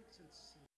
pixels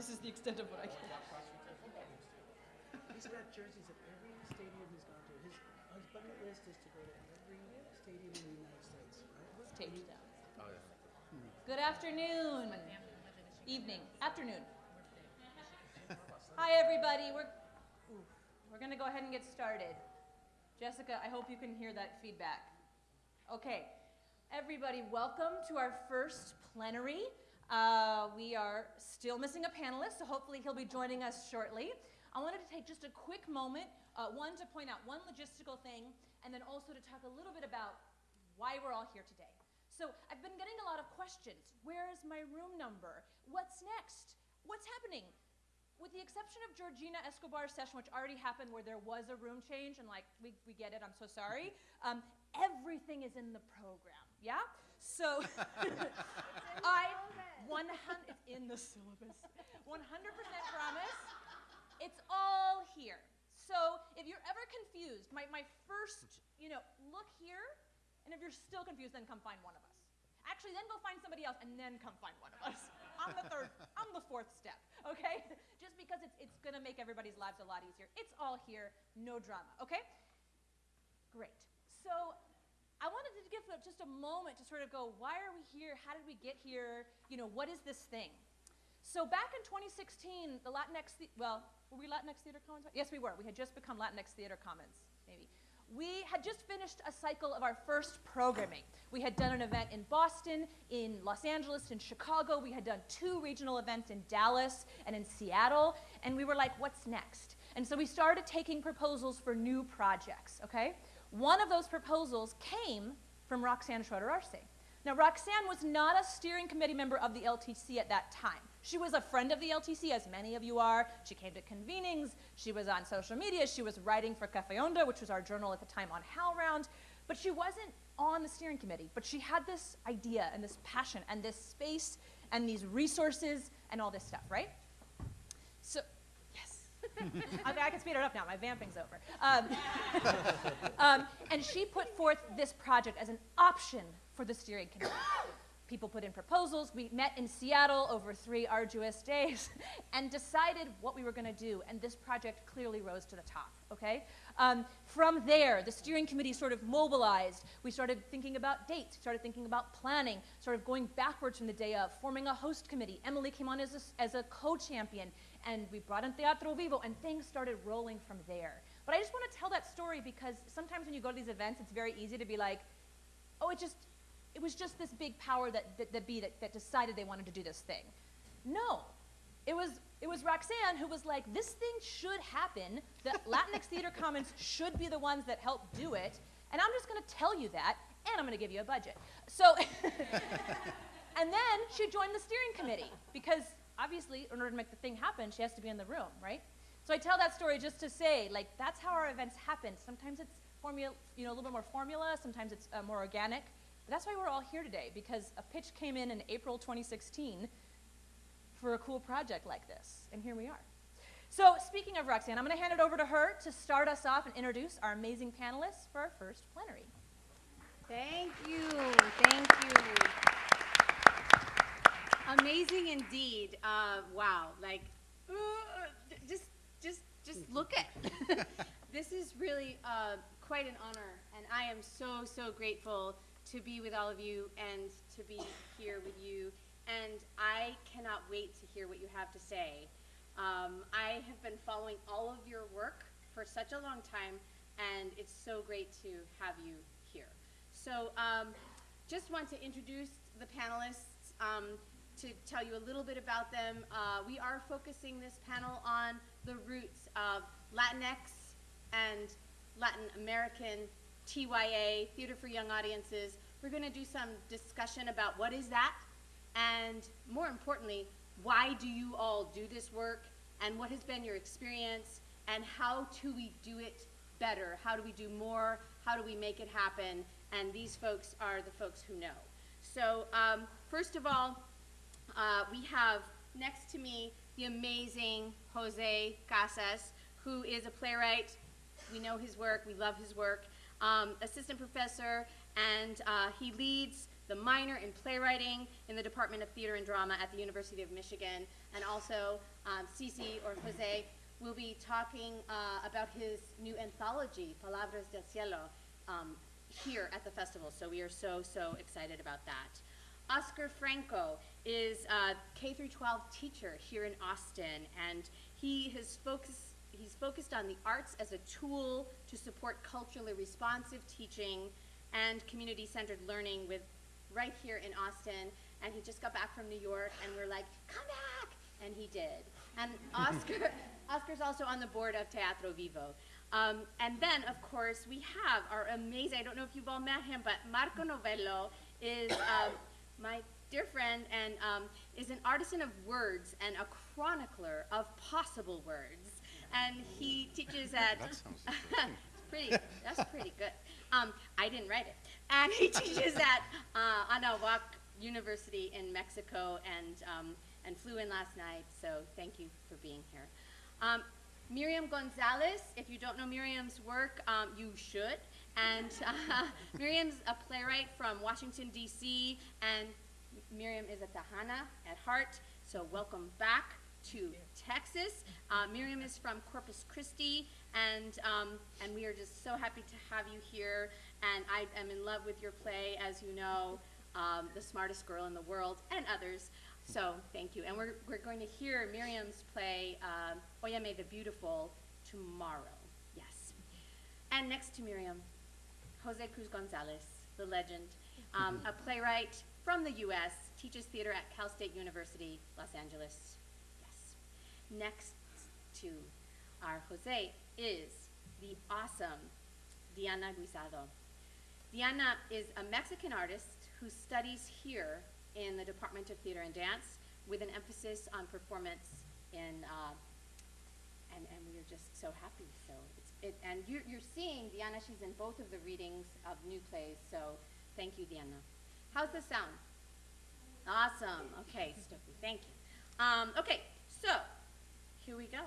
this is the extent of what I can. He's got jerseys at every stadium he's gone to. His, his bucket list is to go to every stadium in the United States. Right? It's taped down. Oh, yeah. Good afternoon. Evening. Afternoon. Hi, everybody. We're, we're going to go ahead and get started. Jessica, I hope you can hear that feedback. Okay. Everybody, welcome to our first plenary. Uh, we are still missing a panelist, so hopefully he'll be joining us shortly. I wanted to take just a quick moment, uh, one to point out one logistical thing, and then also to talk a little bit about why we're all here today. So I've been getting a lot of questions. Where is my room number? What's next? What's happening? With the exception of Georgina Escobar's session, which already happened where there was a room change, and like, we, we get it, I'm so sorry, um, everything is in the program, yeah? So I, 100, it's in the syllabus, 100% promise, it's all here. So if you're ever confused, my, my first, you know, look here, and if you're still confused, then come find one of us. Actually, then go find somebody else, and then come find one of us. I'm the third, I'm the fourth step, okay? Just because it's, it's gonna make everybody's lives a lot easier. It's all here, no drama, okay? Great. So I wanted to give just a moment to sort of go, why are we here? How did we get here? You know, what is this thing? So back in 2016, the Latinx, the well, were we Latinx Theater Commons? Yes, we were. We had just become Latinx Theater Commons, maybe. We had just finished a cycle of our first programming. We had done an event in Boston, in Los Angeles, in Chicago. We had done two regional events in Dallas and in Seattle. And we were like, what's next? And so we started taking proposals for new projects, okay? One of those proposals came from Roxanne Schroeder Arce. Now, Roxanne was not a steering committee member of the LTC at that time. She was a friend of the LTC, as many of you are. She came to convenings. She was on social media. She was writing for Cafe Onda, which was our journal at the time on HowlRound. But she wasn't on the steering committee. But she had this idea and this passion and this space and these resources and all this stuff, right? So. I can speed it up now. My vamping's over. Um, um, and she put forth this project as an option for the steering committee. People put in proposals. We met in Seattle over three arduous days and decided what we were going to do. And this project clearly rose to the top, okay? Um, from there, the steering committee sort of mobilized. We started thinking about dates, started thinking about planning, sort of going backwards from the day of, forming a host committee. Emily came on as a, as a co-champion, and we brought in Teatro Vivo, and things started rolling from there. But I just want to tell that story because sometimes when you go to these events, it's very easy to be like, oh, it just, it was just this big power that, that, that, be, that, that decided they wanted to do this thing. No, it was, it was Roxanne who was like, this thing should happen. The Latinx Theater Commons should be the ones that help do it. And I'm just going to tell you that, and I'm going to give you a budget. So, and then she joined the steering committee because obviously, in order to make the thing happen, she has to be in the room, right? So I tell that story just to say, like, that's how our events happen. Sometimes it's formula, you know, a little bit more formula. Sometimes it's uh, more organic. But that's why we're all here today, because a pitch came in in April 2016 for a cool project like this, and here we are. So speaking of Roxanne, I'm going to hand it over to her to start us off and introduce our amazing panelists for our first plenary. Thank you. Thank you. Amazing indeed. Uh, wow. Like, uh, just, just, just look at. this is really uh, quite an honor, and I am so, so grateful to be with all of you and to be here with you. And I cannot wait to hear what you have to say. Um, I have been following all of your work for such a long time, and it's so great to have you here. So um, just want to introduce the panelists um, to tell you a little bit about them. Uh, we are focusing this panel on the roots of Latinx and Latin American TYA, Theater for Young Audiences. We're going to do some discussion about what is that, and more importantly, why do you all do this work, and what has been your experience, and how do we do it better? How do we do more? How do we make it happen? And these folks are the folks who know. So um, first of all, uh, we have next to me the amazing Jose Casas, who is a playwright. We know his work. We love his work um, assistant professor, and uh, he leads the minor in playwriting in the Department of Theater and Drama at the University of Michigan. And also, um, Cici or Jose will be talking uh, about his new anthology, Palabras del Cielo, um, here at the festival. So we are so, so excited about that. Oscar Franco is a K through 12 teacher here in Austin, and he has focused he's focused on the arts as a tool to support culturally responsive teaching and community-centered learning with right here in Austin. And he just got back from New York, and we're like, come back, and he did. And Oscar Oscar's also on the board of Teatro Vivo. Um, and then, of course, we have our amazing, I don't know if you've all met him, but Marco Novello is um, my dear friend and um, is an artisan of words and a chronicler of possible words. And he teaches at. That sounds pretty, that's pretty good. Um, I didn't write it. And he teaches at uh, Anahuac University in Mexico and, um, and flew in last night, so thank you for being here. Um, Miriam Gonzalez, if you don't know Miriam's work, um, you should. And uh, Miriam's a playwright from Washington, D.C., and Miriam is a Tejana at heart, so welcome back to Texas. Uh, Miriam is from Corpus Christi, and, um, and we are just so happy to have you here. And I am in love with your play, as you know, um, The Smartest Girl in the World, and others. So thank you. And we're, we're going to hear Miriam's play, uh, Oyame the Beautiful, tomorrow. Yes. And next to Miriam, Jose Cruz Gonzalez, the legend, um, a playwright from the U.S., teaches theater at Cal State University, Los Angeles. Yes. Next to our Jose is the awesome Diana Guisado. Diana is a Mexican artist who studies here in the Department of Theater and Dance with an emphasis on performance in, uh, and, and we are just so happy. So it, and you're, you're seeing Diana, she's in both of the readings of new plays, so thank you, Diana. How's the sound? Awesome. Okay, Stokely, thank you. Um, okay, so here we go.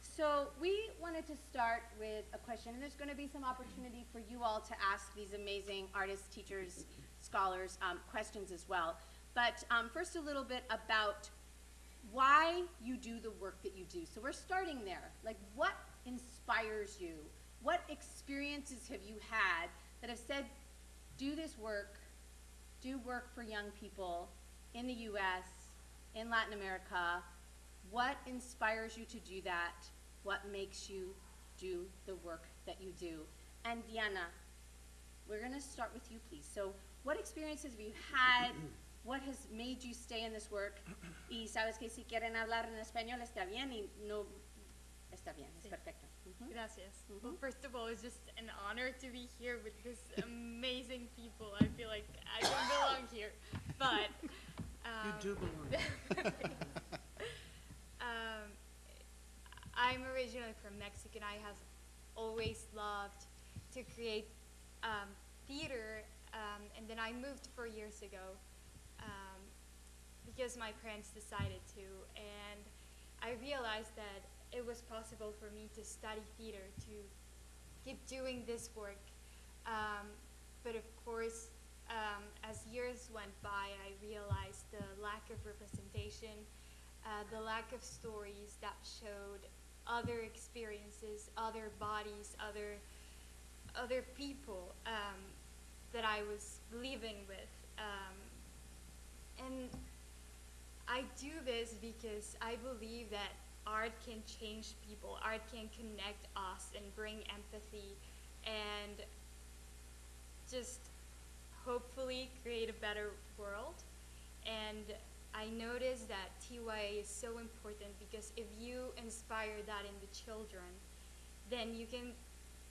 So we wanted to start with a question, and there's going to be some opportunity for you all to ask these amazing artists, teachers, scholars um, questions as well. But um, first, a little bit about why you do the work that you do. So we're starting there. Like, what inspires you? What experiences have you had that have said, do this work, do work for young people in the U.S., in Latin America? What inspires you to do that? What makes you do the work that you do? And Diana, we're going to start with you, please. So, what experiences have you had? What has made you stay in this work? Y sabes que si quieren hablar en español está bien y no está bien, es Sí. perfecto. Ujú. Gracias. Mhm. Well, first of all, it's just an honor to be here with this amazing people. I feel like I don't belong here, but um, You do belong. um, I'm originally from Mexico. and I have always loved to create um, theater, um, and then I moved four years ago um, because my parents decided to, and I realized that it was possible for me to study theater to keep doing this work. Um, but of course, um, as years went by, I realized the lack of representation, uh, the lack of stories that showed other experiences, other bodies, other other people um, that I was living with. Um, and I do this because I believe that art can change people, art can connect us and bring empathy and just hopefully create a better world. And I noticed that TYA is so important because if you inspire that in the children, then you can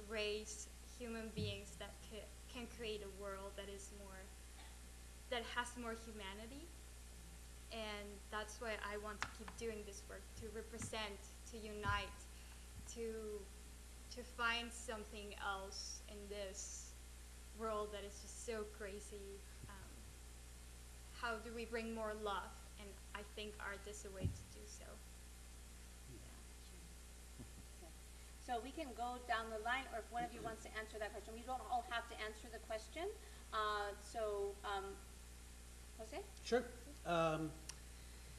raise human beings that can create a world that is more, that has more humanity. And that's why I want to keep doing this work, to represent, to unite, to, to find something else in this world that is just so crazy. Um, how do we bring more love? And I think art is a way to do so. So we can go down the line, or if one of you wants to answer that question, we don't all have to answer the question. Uh, so, um, Jose? Sure. Um,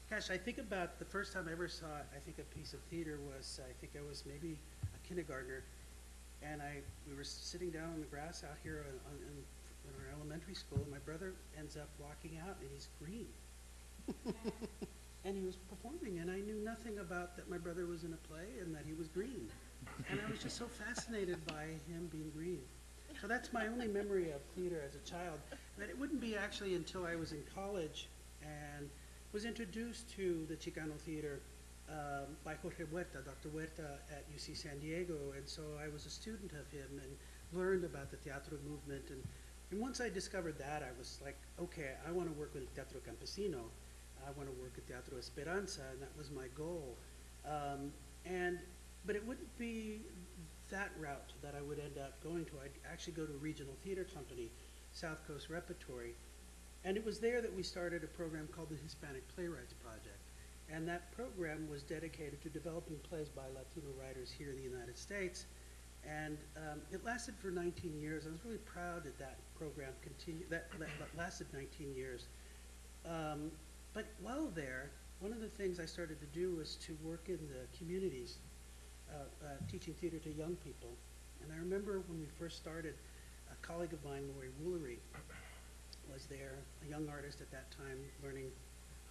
gosh, I think about the first time I ever saw, I think a piece of theater was, I think I was maybe a kindergartner, and I, we were sitting down on the grass out here on, on, in, in our elementary school, and my brother ends up walking out, and he's green. and he was performing, and I knew nothing about that my brother was in a play and that he was green. And I was just so fascinated by him being green. So that's my only memory of theater as a child. But it wouldn't be actually until I was in college and was introduced to the Chicano theater um, by Jorge Huerta, Dr. Huerta at UC San Diego. And so I was a student of him and learned about the teatro movement. And, and once I discovered that, I was like, okay, I want to work with Teatro Campesino. I want to work at Teatro Esperanza, and that was my goal. Um, and but it wouldn't be that route that I would end up going to. I'd actually go to a regional theater company, South Coast Repertory, and it was there that we started a program called the Hispanic Playwrights Project. And that program was dedicated to developing plays by Latino writers here in the United States. And um, it lasted for 19 years. I was really proud that that program continued, that, that, lasted 19 years. Um, but while there, one of the things I started to do was to work in the communities, uh, uh, teaching theater to young people. And I remember when we first started, a colleague of mine, Lori Woolery, was there, a young artist at that time, learning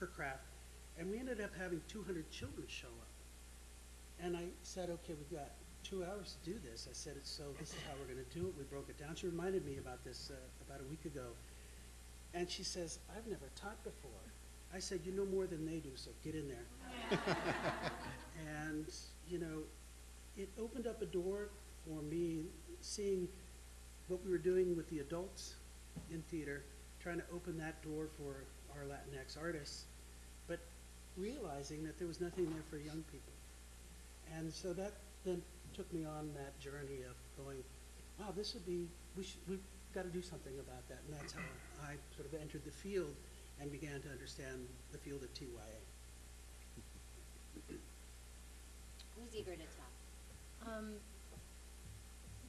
her craft. And we ended up having 200 children show up. And I said, okay, we've got two hours to do this. I said, so this is how we're going to do it. We broke it down. She reminded me about this uh, about a week ago. And she says, I've never taught before. I said, you know more than they do, so get in there. and, you know, it opened up a door for me seeing what we were doing with the adults in theater, trying to open that door for our Latinx artists, but realizing that there was nothing there for young people. And so that then took me on that journey of going, wow, this would be, we should, we've got to do something about that. And that's how I sort of entered the field and began to understand the field of TYA. Who's eager to talk? Um,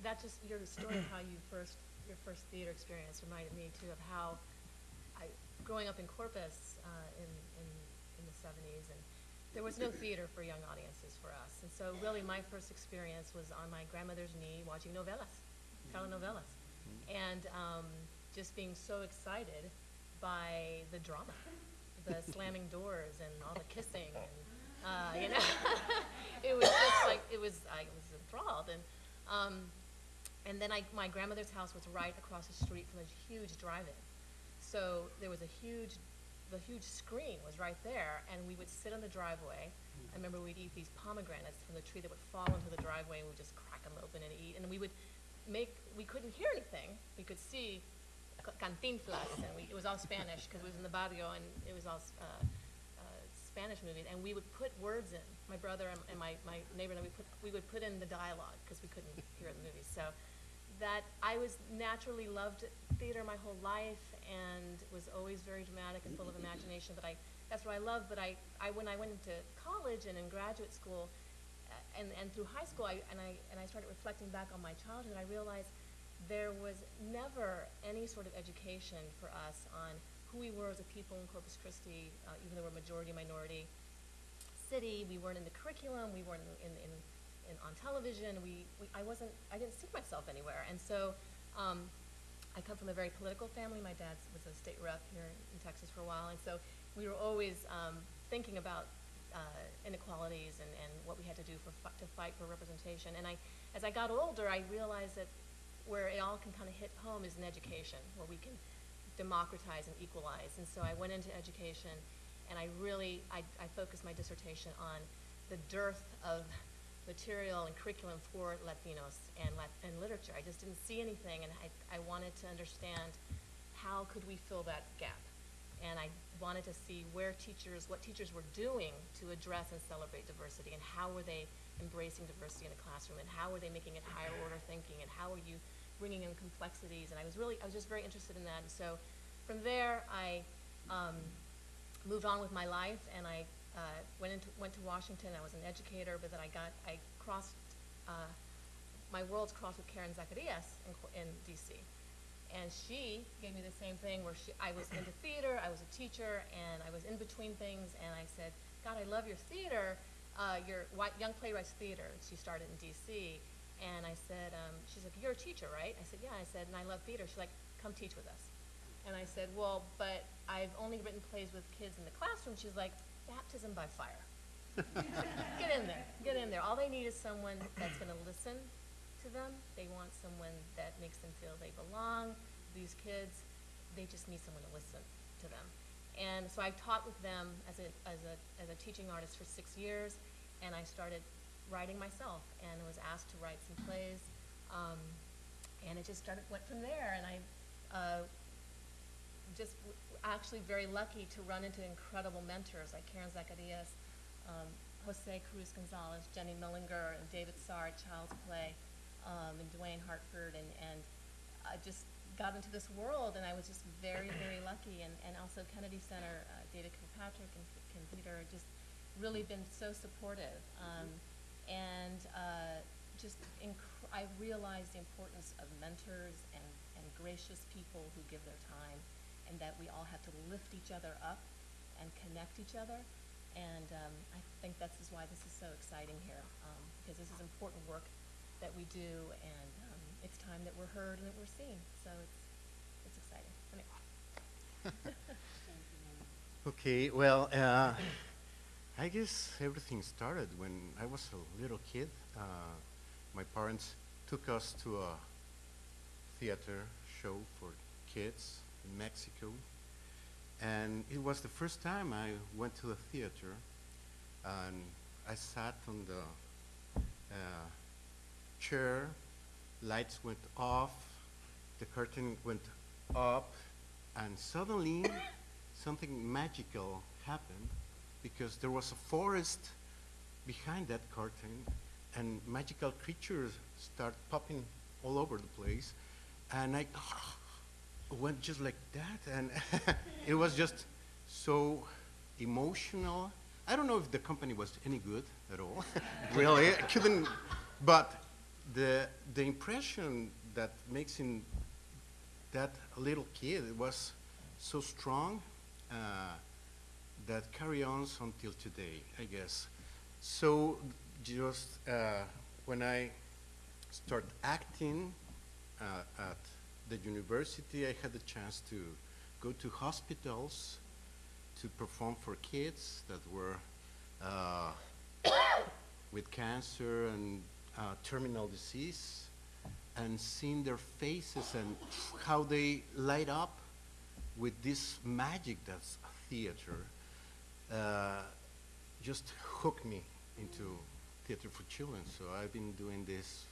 that just, your story of how you first, your first theater experience reminded me too of how I, growing up in Corpus, uh, in, in, in the seventies, and there was no theater for young audiences for us. And so really my first experience was on my grandmother's knee watching novelas, telenovelas. And, um, just being so excited by the drama, the slamming doors and all the kissing and, uh, you know, it was just like it was. I was enthralled, and um, and then I, my grandmother's house was right across the street from a huge drive-in, so there was a huge, the huge screen was right there, and we would sit on the driveway. I remember we'd eat these pomegranates from the tree that would fall into the driveway, and we'd just crack them open and eat, and we would make. We couldn't hear anything. We could see cantinflas, and we, it was all Spanish because it was in the barrio, and it was all. Uh, uh, Spanish movies, and we would put words in. My brother and, and my, my neighbor and we put we would put in the dialogue because we couldn't hear the movies. So that I was naturally loved theater my whole life and was always very dramatic and full of imagination. But I that's what I love. But I, I when I went into college and in graduate school, uh, and and through high school, I and I and I started reflecting back on my childhood. I realized there was never any sort of education for us on who we were as a people in Corpus Christi, uh, even though we're a majority minority city. We weren't in the curriculum. We weren't in, in, in, on television. We, we, I wasn't, I didn't see myself anywhere. And so, um, I come from a very political family. My dad was a state rep here in Texas for a while, and so we were always um, thinking about uh, inequalities and, and what we had to do for to fight for representation. And I, as I got older, I realized that where it all can kind of hit home is in education, where we can democratize and equalize. And so I went into education, and I really I, I focused my dissertation on the dearth of material and curriculum for Latinos and and literature. I just didn't see anything, and I, I wanted to understand how could we fill that gap. And I wanted to see where teachers, what teachers were doing to address and celebrate diversity, and how were they embracing diversity in the classroom, and how were they making it higher order thinking, and how are you bringing in complexities. And I was really, I was just very interested in that. And so from there, I um, moved on with my life, and I uh, went into went to Washington. I was an educator, but then I got I crossed uh, my worlds crossed with Karen Zacarias in, in D.C. And she gave me the same thing where she, I was into theater, I was a teacher, and I was in between things, and I said, God, I love your theater, uh, your Wi- Young Playwrights Theater. She started in DC. And I said, um, she's like, you're a teacher, right? I said, yeah. I said, and I love theater. She's like, come teach with us. And I said, well, but I've only written plays with kids in the classroom. She's like, baptism by fire. get in there, get in there. All they need is someone that's going to listen to them. They want someone that makes them feel they belong. These kids, they just need someone to listen to them. And so I taught with them as a, as a, as a teaching artist for six years, and I started writing myself and was asked to write some plays. Um, and it just started, went from there, and I uh, just actually very lucky to run into incredible mentors like Karen Zacarias, um, Jose Cruz Gonzalez, Jenny Millinger, and David Saar at Child's Play, um, and Dwayne Hartford, and, and I just got into this world, and I was just very, very lucky. And, and also Kennedy Center, uh, David Kilpatrick and Kim Peter, just really been so supportive. Um, and uh, just I realized the importance of mentors and, and gracious people who give their time, and that we all have to lift each other up and connect each other. And um, I think this is why this is so exciting here, um, because this is important work that we do, and um, it's time that we're heard and that we're seen. So it's it's exciting. Okay, well, uh, I guess everything started when I was a little kid. Uh, my parents took us to a theater show for kids in Mexico. And it was the first time I went to a theater. And I sat on the uh, chair, lights went off, the curtain went up, and suddenly something magical happened because there was a forest behind that curtain and magical creatures start popping all over the place and i went just like that and it was just so emotional i don't know if the company was any good at all really i couldn't but the the impression that makes in that little kid was so strong uh, that carry on until today, I guess. So just uh, when I start acting uh, at the university, I had the chance to go to hospitals to perform for kids that were uh, with cancer and uh, terminal disease and seeing their faces and how they light up with this magic that's theater uh, just hooked me into theater for children. So I've been doing this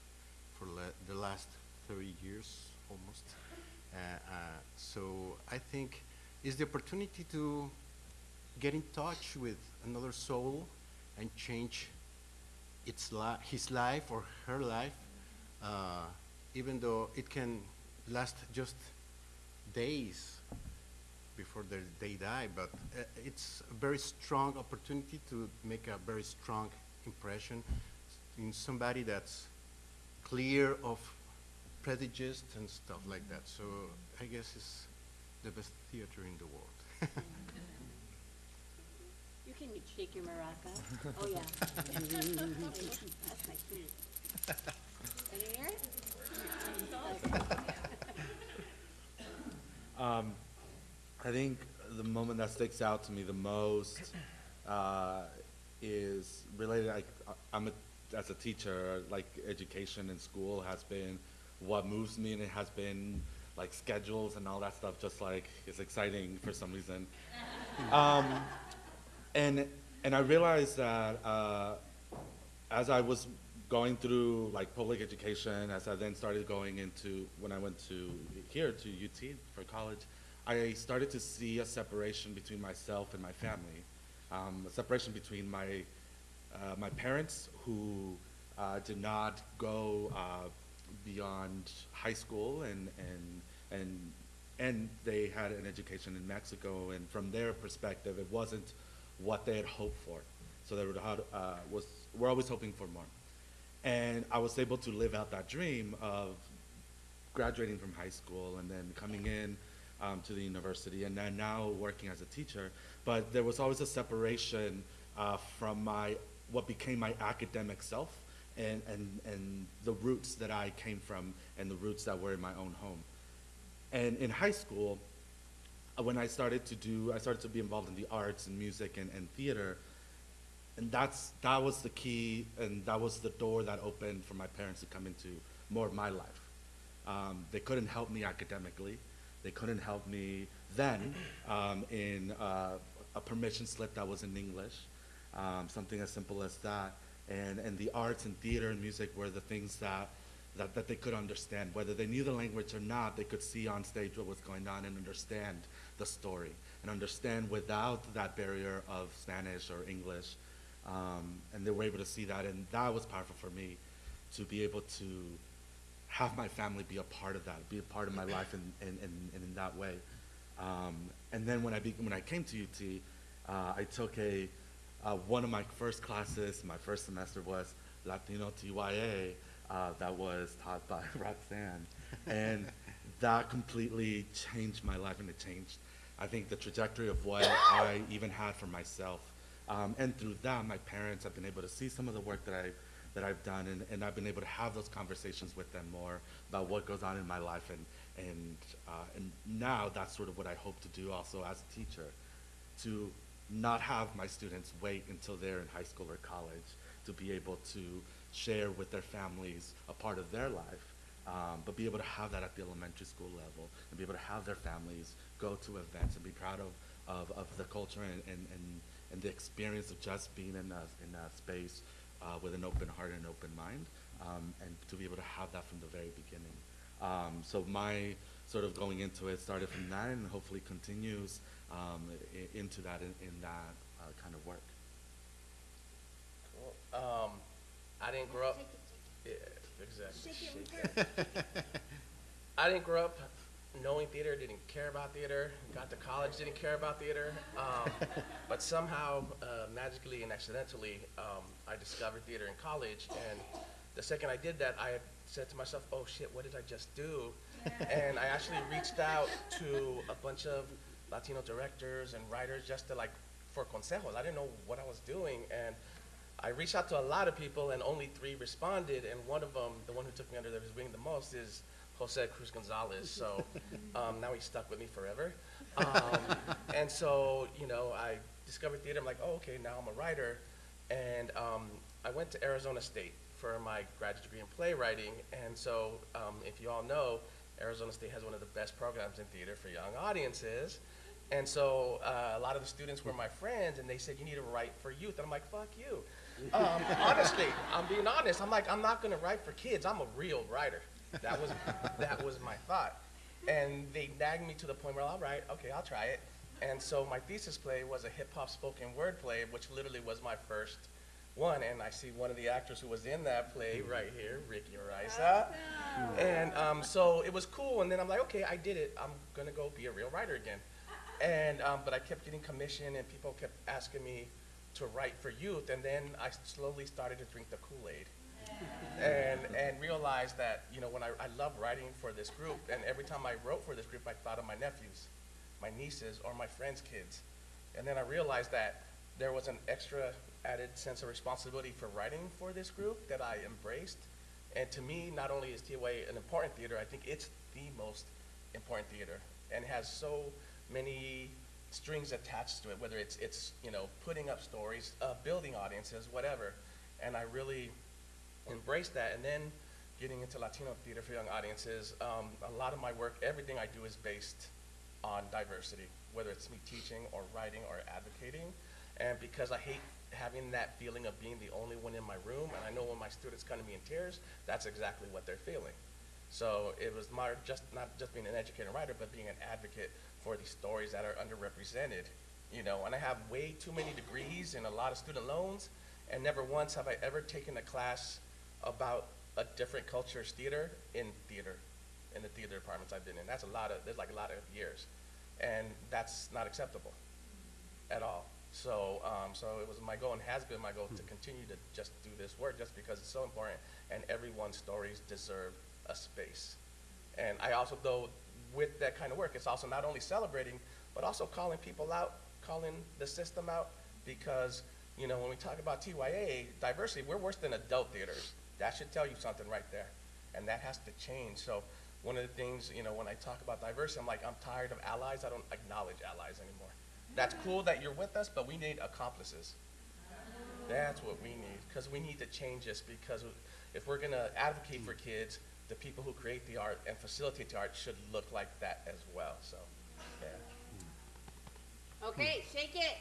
for the last 30 years almost. Uh, uh, so I think it's the opportunity to get in touch with another soul and change its li- his life or her life, uh, even though it can last just days before they, they die, but uh, it's a very strong opportunity to make a very strong impression in somebody that's clear of prejudice and stuff like that. So I guess it's the best theater in the world. You can shake your maraca. Oh, yeah. That's my key. Can you hear it? Um, I think the moment that sticks out to me the most uh, is related. Like I'm a, as a teacher, like education in school has been what moves me, and it has been like schedules and all that stuff. Just like it's exciting for some reason. Um, and and I realized that uh, as I was going through like public education, as I then started going into when I went to here to UT for college, I started to see a separation between myself and my family, um, a separation between my uh, my parents who uh, did not go uh, beyond high school and and and and they had an education in Mexico, and from their perspective, it wasn't what they had hoped for. So they were, uh, was, we're always hoping for more. And I was able to live out that dream of graduating from high school and then coming in um, to the university and then now working as a teacher. But there was always a separation uh, from my what became my academic self and, and, and the roots that I came from and the roots that were in my own home. And in high school, uh, when I started to do, I started to be involved in the arts and music and, and theater, and that's that was the key, and that was the door that opened for my parents to come into more of my life. Um, they couldn't help me academically. They couldn't help me then um, in uh, a permission slip that was in English, um, something as simple as that. And, and the arts and theater and music were the things that, that, that they could understand. Whether they knew the language or not, they could see on stage what was going on and understand the story and understand without that barrier of Spanish or English. Um, and they were able to see that, and that was powerful for me to be able to have my family be a part of that, be a part of my life in, in, in, in, that way. Um, and then when I, when I came to UT, uh, I took a, uh, one of my first classes, my first semester was Latino TYA, uh, that was taught by Roxanne. And that completely changed my life and it changed, I think, the trajectory of what I even had for myself. Um, and through that, my parents have been able to see some of the work that I that I've done, and, and I've been able to have those conversations with them more about what goes on in my life, and and uh, and now that's sort of what I hope to do also as a teacher, to not have my students wait until they're in high school or college to be able to share with their families a part of their life, um, but be able to have that at the elementary school level and be able to have their families go to events and be proud of, of, of the culture and, and, and, and the experience of just being in a, in a space uh, with an open heart and open mind, um, and to be able to have that from the very beginning. Um, so my sort of going into it started from that and hopefully continues um, into that, in, in that uh, kind of work. Cool. Um, I didn't grow up. Yeah, exactly. I didn't grow up knowing theater. Didn't care about theater. Got to college. Didn't care about theater. Um, but somehow, uh, magically and accidentally, um, I discovered theater in college. And the second I did that, I said to myself, "Oh shit, what did I just do?" and I actually reached out to a bunch of Latino directors and writers just to like for consejos. I didn't know what I was doing, and I reached out to a lot of people, and only three responded. And one of them, the one who took me under his wing the most, is Jose Cruz Gonzalez. So um, now he's stuck with me forever. Um, and so you know, I discovered theater. I'm like, oh, okay, now I'm a writer, and um, I went to Arizona State for my graduate degree in playwriting. And so, um, if you all know, Arizona State has one of the best programs in theater for young audiences. And so uh, a lot of the students were my friends, and they said, you need to write for youth. And I'm like, fuck you. Um, honestly, I'm being honest. I'm like, I'm not gonna write for kids. I'm a real writer. That was, that was my thought. And they nagged me to the point where, I'll all right, okay, I'll try it. And so my thesis play was a hip hop spoken word play, which literally was my first one. And I see one of the actors who was in that play right here, Ricky Araiza. And um, so it was cool. And then I'm like, okay, I did it. I'm gonna go be a real writer again. And um, but I kept getting commission, and people kept asking me to write for youth. And then I slowly started to drink the Kool Aid, and and realized that you know when I, I love writing for this group, and every time I wrote for this group, I thought of my nephews, my nieces, or my friends' kids. And then I realized that there was an extra added sense of responsibility for writing for this group that I embraced. And to me, not only is TYA an important theater, I think it's the most important theater and has so many strings attached to it, whether it's, it's you know, putting up stories, uh, building audiences, whatever. And I really embraced that. And then getting into Latino theater for young audiences, um, a lot of my work, everything I do is based on diversity, whether it's me teaching or writing or advocating. And because I hate having that feeling of being the only one in my room, and I know when my students come to me in tears, that's exactly what they're feeling. So it was my, just not just being an educator and writer, but being an advocate for these stories that are underrepresented. You know, and I have way too many degrees and a lot of student loans, and never once have I ever taken a class about a different culture's theater in theater, in the theater departments I've been in. That's a lot of, there's like a lot of years. And that's not acceptable at all. So, um, so it was my goal and has been my goal to continue to just do this work just because it's so important and everyone's stories deserve a space. And I also, though, with that kind of work, it's also not only celebrating, but also calling people out, calling the system out, because, you know, when we talk about TYA, diversity, we're worse than adult theaters. That should tell you something right there, and that has to change. So one of the things, you know, when I talk about diversity, I'm like, I'm tired of allies, I don't acknowledge allies anymore. That's cool that you're with us, but we need accomplices. That's what we need, because we need to change this, because if we're gonna advocate for kids, the people who create the art and facilitate the art should look like that as well, so, yeah. Okay, shake it.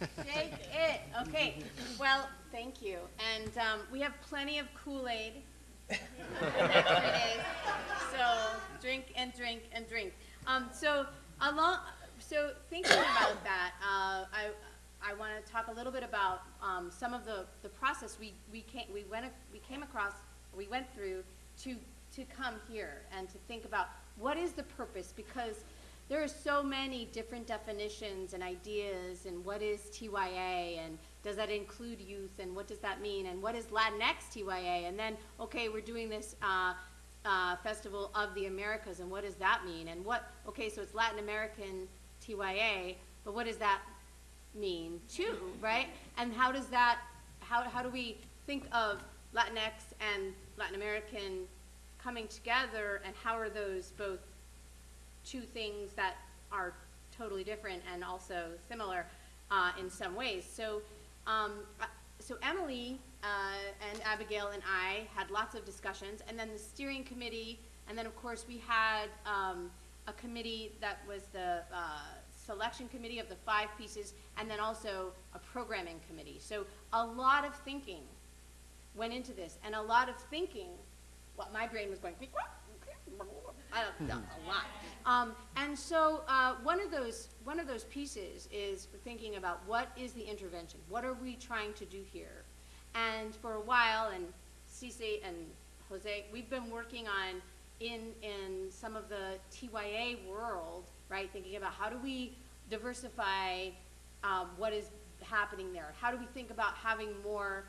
Shake it. Okay. Well, thank you. And um, we have plenty of Kool-Aid for the next. So drink and drink and drink. Um, so along, so thinking about that, uh, I I want to talk a little bit about um, some of the, the process we we came we went we came across we went through to to come here and to think about what is the purpose because there are so many different definitions and ideas and what is TYA and does that include youth and what does that mean and what is Latinx TYA and then okay we're doing this uh, uh, festival of the Americas and what does that mean? And what okay so it's Latin American TYA but what does that mean too right? And how does that how, how do we think of Latinx and Latin American coming together and how are those both two things that are totally different and also similar uh, in some ways. So, um, uh, so Emily uh, and Abigail and I had lots of discussions, and then the steering committee, and then of course we had um, a committee that was the uh, selection committee of the five pieces, and then also a programming committee. So a lot of thinking went into this, and a lot of thinking. What my brain was going. I don't know, a lot. Um, and so uh, one of those one of those pieces is thinking about what is the intervention? What are we trying to do here? And for a while, and Cece and Jose, we've been working on in in some of the TYA world, right? Thinking about how do we diversify um, what is happening there? How do we think about having more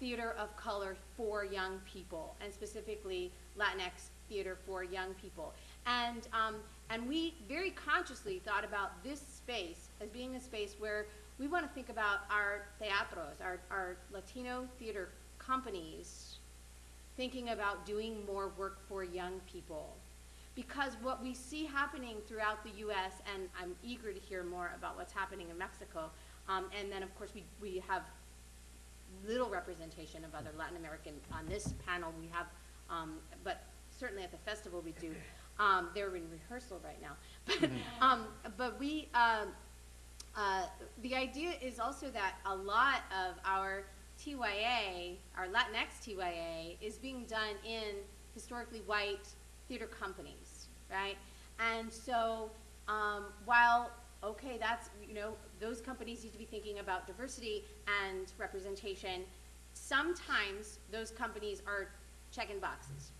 theater of color for young people, and specifically Latinx theater for young people. And, um, and we very consciously thought about this space as being a space where we want to think about our teatros, our, our Latino theater companies, thinking about doing more work for young people. Because what we see happening throughout the U.S., and I'm eager to hear more about what's happening in Mexico, um, and then of course we, we have little representation of other Latin American on this panel. We have, um, but certainly at the festival we do. Um, they're in rehearsal right now, but um, but we. Um, uh, the idea is also that a lot of our TYA, our Latinx TYA, is being done in historically white theater companies, right? And so um, while okay, that's you know those companies need to be thinking about diversity and representation. Sometimes those companies are checking boxes.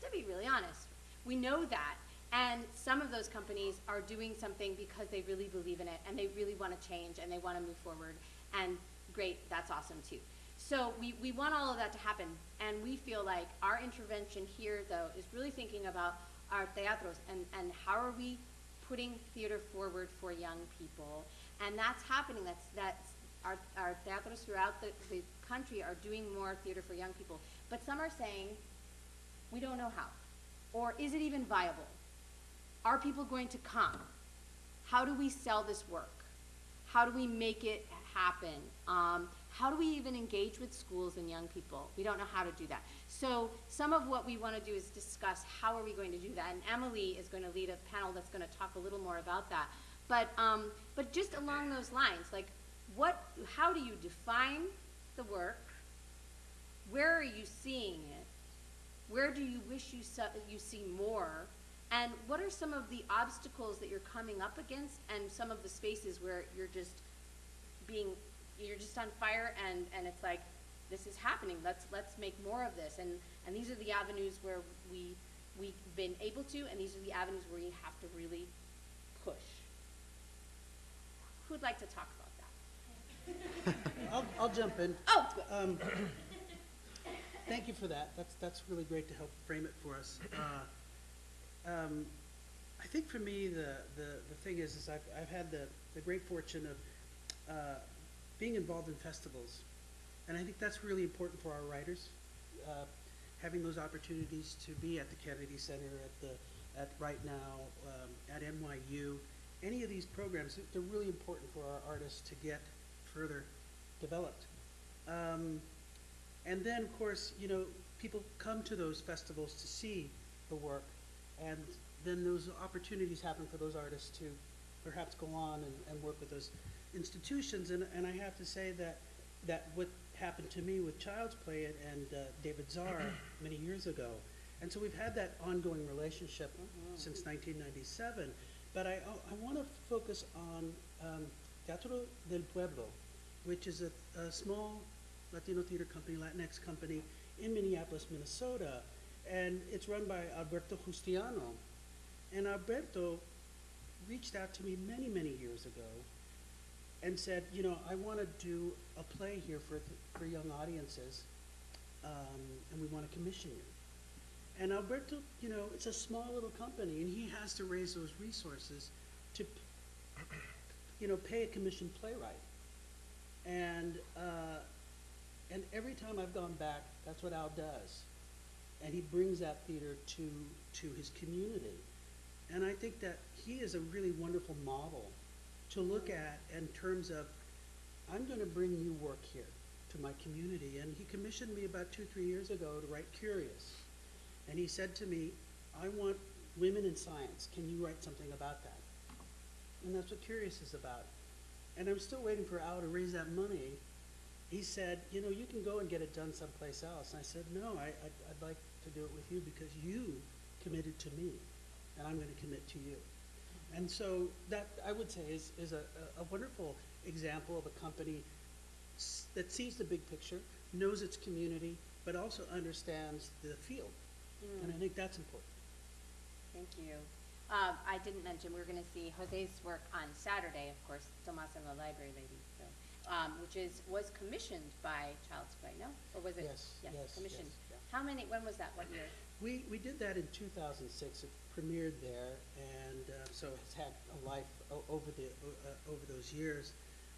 To be really honest, we know that, and some of those companies are doing something because they really believe in it and they really want to change and they want to move forward. And great, that's awesome too. So we, we want all of that to happen, and we feel like our intervention here, though, is really thinking about our teatros and, and how are we putting theater forward for young people. And that's happening. That's, that's our, our teatros throughout the, the country are doing more theater for young people. But some are saying, we don't know how. Or is it even viable? Are people going to come? How do we sell this work? How do we make it happen? Um, how do we even engage with schools and young people? We don't know how to do that. So some of what we want to do is discuss how are we going to do that. And Emily is going to lead a panel that's going to talk a little more about that. But, um, but just along those lines, like what, how do you define the work? Where are you seeing it? Where do you wish you, saw, you see more? And what are some of the obstacles that you're coming up against and some of the spaces where you're just being, you're just on fire and, and it's like, this is happening, let's, let's make more of this. And, and these are the avenues where we, we've been able to, and these are the avenues where you have to really. Who'd like to talk about that? I'll, I'll jump in. Oh. Um, thank you for that. That's, that's really great to help frame it for us. Uh, um, I think for me, the, the, the thing is, is I've, I've had the, the great fortune of, uh, being involved in festivals. And I think that's really important for our writers, uh, having those opportunities to be at the Kennedy Center, at the, at Right Now, um, at NYU. Any of these programs, they're- really important for our artists to get further developed. Um, and then, of course, you know, people come to those festivals to see the work, and then those opportunities happen for those artists to perhaps go on and, and work with those institutions. And, and I have to say that, that what happened to me with Childsplay and, and uh, David Saar many years ago. And so we've had that ongoing relationship since 1997. But I, I want to focus on um, Teatro del Pueblo, which is a, a small Latino theater company, Latinx company in Minneapolis, Minnesota. And it's run by Alberto Justiniano. And Alberto reached out to me many, many years ago and said, you know, I want to do a play here for, for young audiences, um, and we want to commission you. And Alberto, you know, it's a small little company, and he has to raise those resources to, you know, pay a commissioned playwright. And, uh, and every time I've gone back, that's what Al does. And he brings that theater to, to his community. And I think that he is a really wonderful model to look at in terms of, I'm going to bring new work here to my community. And he commissioned me about two, three years ago to write Curious. And he said to me, I want women in science. Can you write something about that? And that's what Curious is about. And I'm still waiting for Al to raise that money. He said, you know, you can go and get it done someplace else. And I said, no, I, I'd, I'd like to do it with you because you committed to me, and I'm going to commit to you. And so that, I would say, is, is a, a wonderful example of a company that sees the big picture, knows its community, but also understands the field. And I think that's important. Thank you. Um, I didn't mention, we're gonna see Jose's work on Saturday, of course, Tomas and the Library Lady, so, um, which is, was commissioned by Childsplay, no? Or was it? Yes, yes, yes, Commissioned. yeah. How many, when was that, what year? We, we did that in 2006. It premiered there, and uh, so it's had a life o- over the uh, over those years.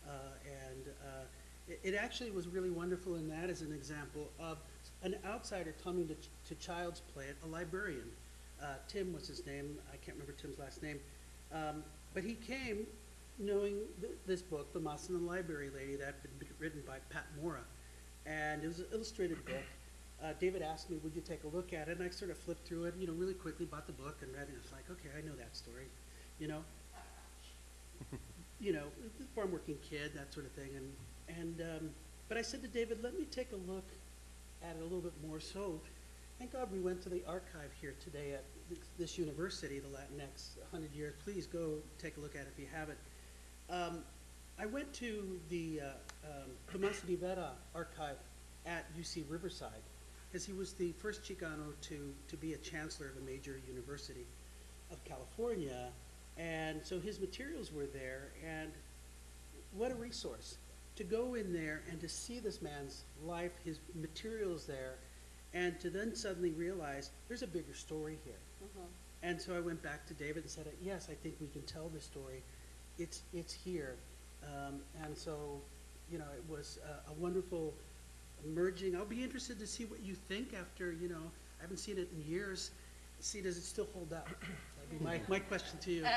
Uh, and uh, it, it actually was really wonderful in that as an example of an outsider coming to, to Childsplay, a librarian. Uh, Tim was his name. I can't remember Tim's last name. Um, but he came knowing th- this book, Tomas and the Library Lady, that had been written by Pat Mora. And it was an illustrated book. Uh, David asked me, would you take a look at it? And I sort of flipped through it, you know, really quickly, bought the book and read it. It's like, okay, I know that story, you know? you know, farm working kid, that sort of thing. And, and, um, but I said to David, let me take a look it a little bit more. So thank God we went to the archive here today at this- university, the Latinx 100 years. Please go take a look at it if you haven't. Um, I went to the uh, um, Tomas Rivera archive at UC Riverside because he was the first Chicano to, to be a chancellor of a major university of California. And so his materials were there, and what a resource to go in there and to see this man's life, his materials there, and to then suddenly realize there's a bigger story here. And so I went back to David and said, yes, I think we can tell this story. It's, it's here. Um, and so, you know, it was a, a wonderful merging. I'll be interested to see what you think after, you know, I haven't seen it in years. See, does it still hold up? That'd be my, my question to you.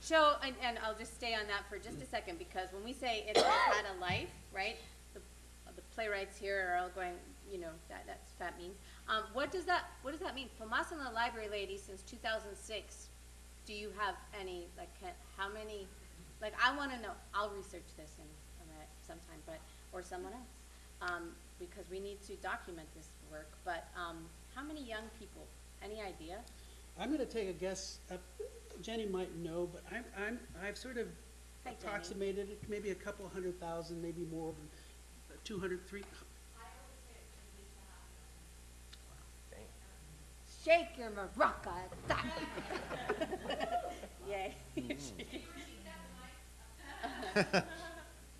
So, and, and I'll just stay on that for just a second, because when we say it had a life, right? The, the playwrights here are all going, you know, that, that's, that means. Um, what does that, what does that mean? Tomas and the Library Lady since two thousand six, do you have any, like, can, how many, like, I wanna know, I'll research this in, sometime, but, or someone else. Um, because we need to document this work, but, um, how many young people, any idea? I'm gonna take a guess, uh, Jenny might know, but I'm, I'm, I've sort of Hi, Jenny. approximated it, maybe a couple hundred thousand, maybe more, than two hundred, three, Dang. Shake your maraca. Yay.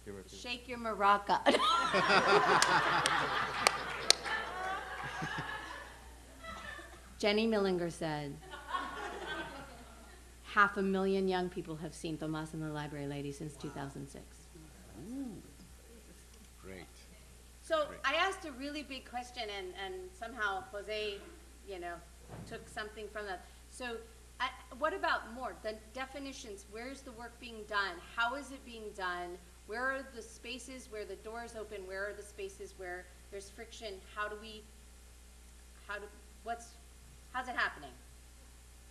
You repeat. Shake your maraca. Jenny Millinger said. half a million young people have seen Tomas and the Library Lady since 2006. Ooh. Great. So Great. I asked a really big question and, and somehow Jose, you know, took something from that. So I, what about more? The definitions, where's the work being done? How is it being done? Where are the spaces where the doors open? Where are the spaces where there's friction? How do we, how do, what's, how's it happening?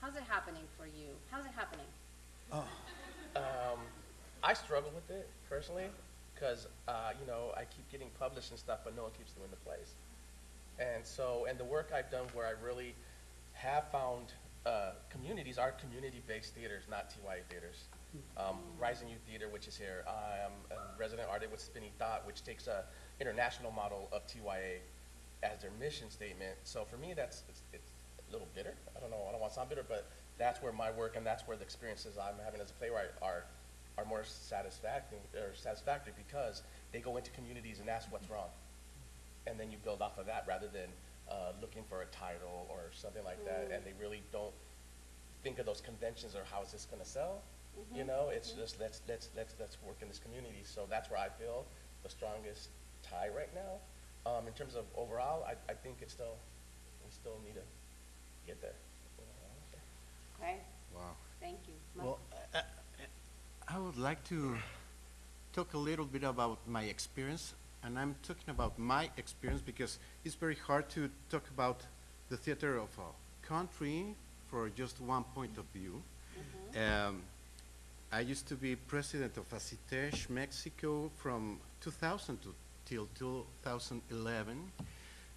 How's it happening for you? How's it happening? Um, I struggle with it personally because uh, you know I keep getting published and stuff, but no one keeps doing the plays. And so, and the work I've done where I really have found uh, communities are community-based theaters, not TYA theaters. Um, Rising Youth Theater, which is here, I'm a resident artist with Spinning Thought, which takes a international model of TYA as their mission statement. So for me, that's it's, it's little bitter. I don't know. I don't want to sound bitter, but that's where my work and that's where the experiences I'm having as a playwright are are more satisfactory or satisfactory because they go into communities and ask what's wrong, and then you build off of that rather than uh, looking for a title or something like that. And they really don't think of those conventions or how is this going to sell. You know, it's just let's let's let's let's work in this community. So that's where I feel the strongest tie right now. Um, in terms of overall, I, I think it's still we still need to get there. Okay, Wow. thank you. Well, I, I- I would like to talk a little bit about my experience, and I'm talking about my experience because it's very hard to talk about the theater of a country for just one point of view. Mm-hmm. Um, I used to be president of ASSITEJ Mexico from 2000 to, till 2011,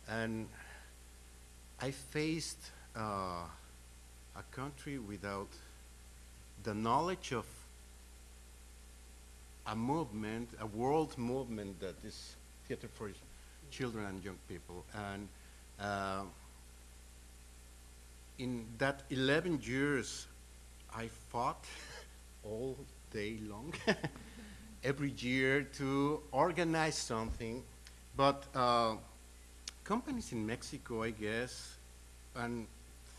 and I faced uh, a country without the knowledge of a movement, a world movement that is theater for children and young people. And uh, in that 11 years, I fought all day long, every year to organize something. But uh, companies in Mexico, I guess, and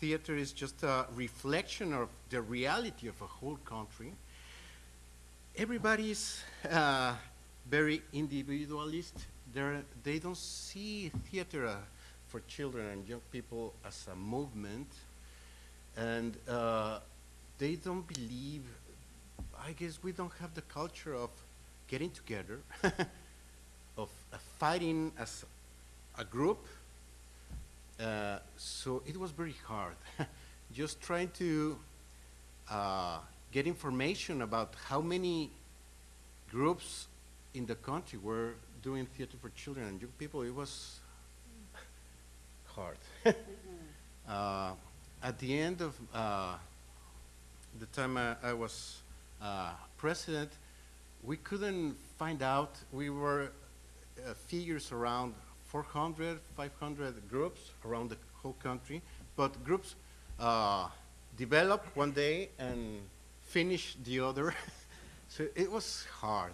theater is just a reflection of the reality of a whole country. Everybody's uh, very individualist. They're, they don't see theater uh, for children and young people as a movement, and uh, they don't believe. I guess we don't have the culture of getting together, of uh, fighting as a group, uh, so it was very hard. Just trying to uh, get information about how many groups in the country were doing theater for children and young people, it was hard. uh, at the end of uh, the time I, I was uh, president, we couldn't find out. We were uh, figures around 400, 500 groups around the whole country, but groups uh, develop one day and finish the other. so it was hard.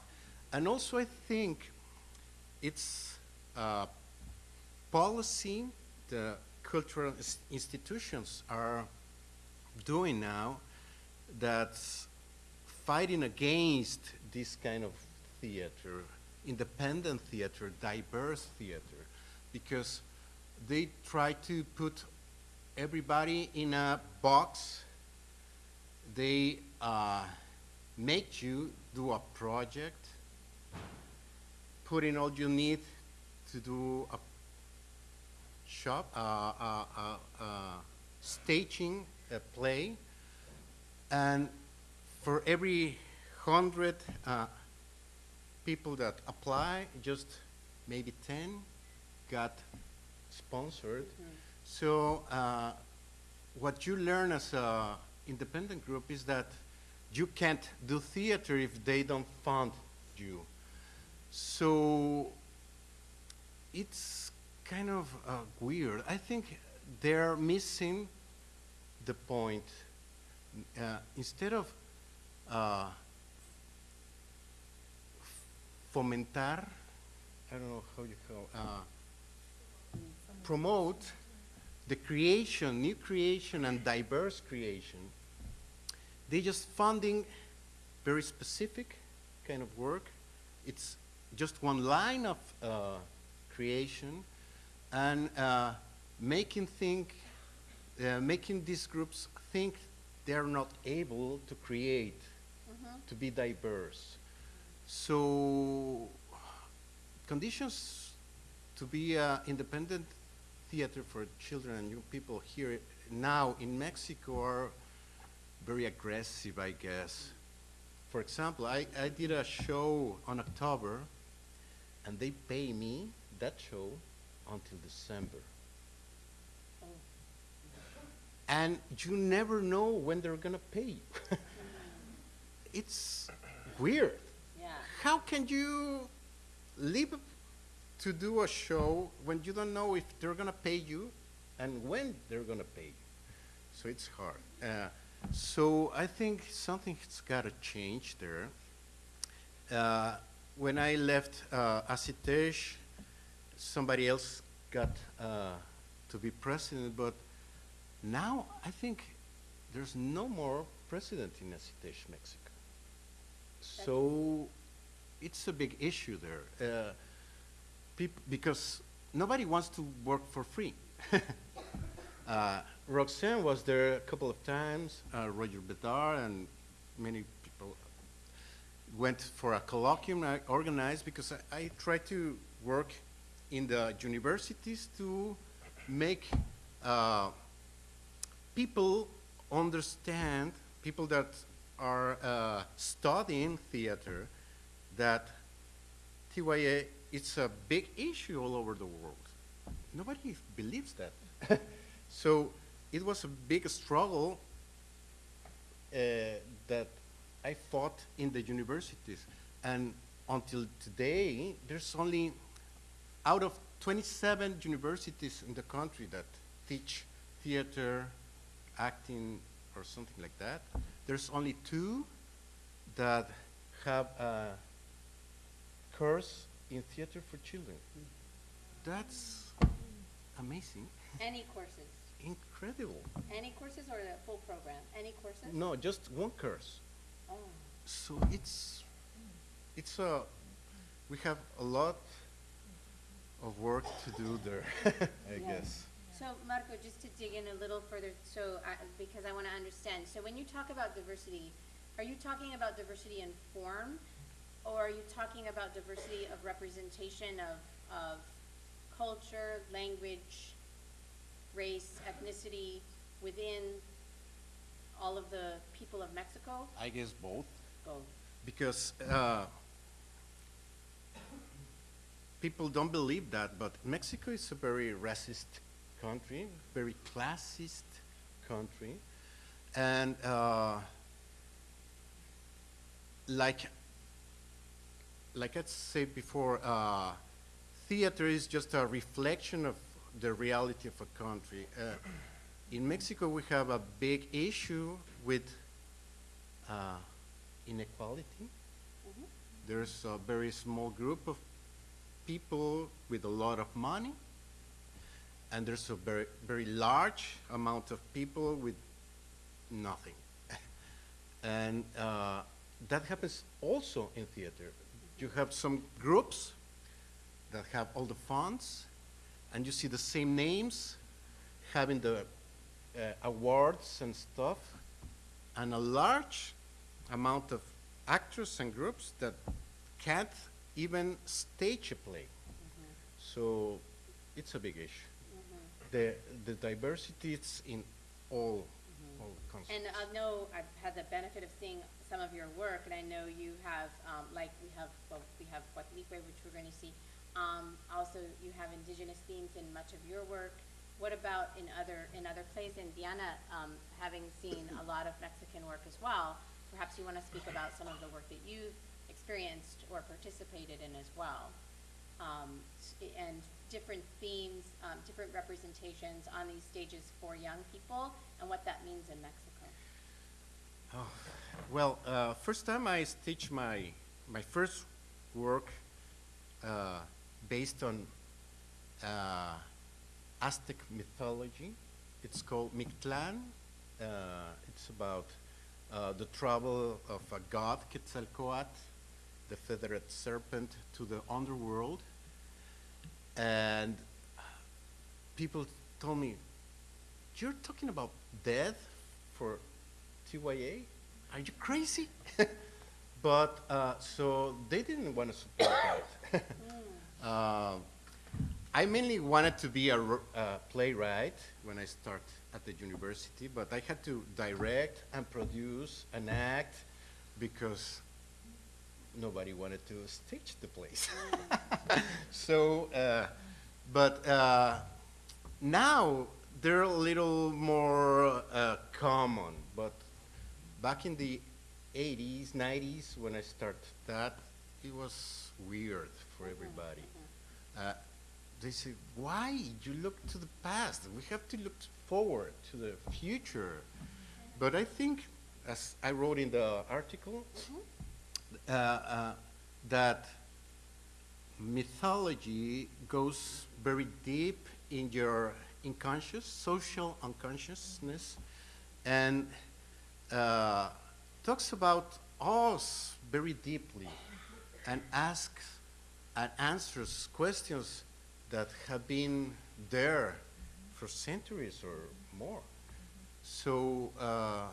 And also I think it's uh, policy the cultural institutions are doing now that's fighting against this kind of theater, independent theater, diverse theater, because they try to put everybody in a box. They uh, make you do a project, put in all you need to do a shop, uh, uh, uh, uh, staging a play, and for every hundred uh, people that apply, just maybe 10 got sponsored. So uh, what you learn as an independent group is that you can't do theater if they don't fund you. So it's kind of uh, weird. I think they're missing the point. Uh, instead of uh, fomentar, I don't know how you call, uh, promote the creation, new creation and diverse creation, they're just funding very specific kind of work. It's just one line of uh, creation and uh, making think, uh, making these groups think they're not able to create, to be diverse. So conditions to be uh, independent theater for children and young people here now in Mexico are very aggressive, I guess. For example, I, I did a show on October, and they pay me that show until December. And you never know when they're gonna pay you. it's weird. Yeah. How can you live to do a show when you don't know if they're gonna pay you and when they're gonna pay you? So it's hard. Uh, so I think something has got to change there. Uh, when I left uh, ASSITEJ, somebody else got uh, to be president, but now I think there's no more president in ASSITEJ, Mexico. So it's a big issue there. Uh, because nobody wants to work for free. uh, Roxanne was there a couple of times, uh, Roger Bedard, and many people went for a colloquium I organized because I, I try to work in the universities to make uh, people understand, people that are uh, studying theater, that TYA it's a big issue all over the world. Nobody believes that. so it was a big struggle uh, that I fought in the universities. And until today, there's only, out of 27 universities in the country that teach theater, acting, or something like that, there's only two that have a course in theater for children. That's amazing, Any courses? incredible. Any courses or the full program? Any courses? No, just one course. Oh. So it's, it's a, we have a lot of work to do there, I Yeah. guess. So Marco, just to dig in a little further, so, I because I want to understand, so when you talk about diversity, are you talking about diversity in form? Or are you talking about diversity of representation of, of culture, language, race, ethnicity within all of the people of Mexico? I guess both. Both. Because uh, people don't believe that, but Mexico is a very racist country, very classist country, and uh, like like I said before, uh, theater is just a reflection of the reality of a country. Uh, in Mexico, we have a big issue with uh, inequality. There's a very small group of people with a lot of money, and there's a very, very large amount of people with nothing. and uh, that happens also in theater. You have some groups that have all the funds, and you see the same names having the uh, awards and stuff, and a large amount of actors and groups that can't even stage a play. So it's a big issue. The, the diversity is in all, And I know I've had the benefit of seeing some of your work, and I know you have, um, like, we have, well, we have Guatlipe, which we're gonna see. Um, also, you have indigenous themes in much of your work. What about in other, in other plays? And Diana, um, having seen a lot of Mexican work as well, perhaps you wanna speak about some of the work that you've experienced or participated in as well. Um, and different themes, um, different representations on these stages for young people, and what that means in Mexico. Oh, well, uh, first time I stitched my, my first work uh, based on uh, Aztec mythology. It's called Mictlan. Uh, it's about uh, the trouble of a god, Quetzalcoatl, the feathered serpent, to the underworld. And people told me, You're talking about death for TYA? Are you crazy? but uh, so they didn't want to support that. Uh, I mainly wanted to be a uh, playwright when I start at the university, but I had to direct and produce and act because nobody wanted to stage the place. so, uh, but uh, now they're a little more uh, common. But back in the 80s, 90s, when I started that, it was weird for everybody. Uh, they said, why? You look to the past. We have to look forward to the future. But I think, as I wrote in the article, uh, uh, that mythology goes very deep in your unconscious, social unconsciousness, and uh, talks about us very deeply and asks and answers questions that have been there for centuries or more. So uh,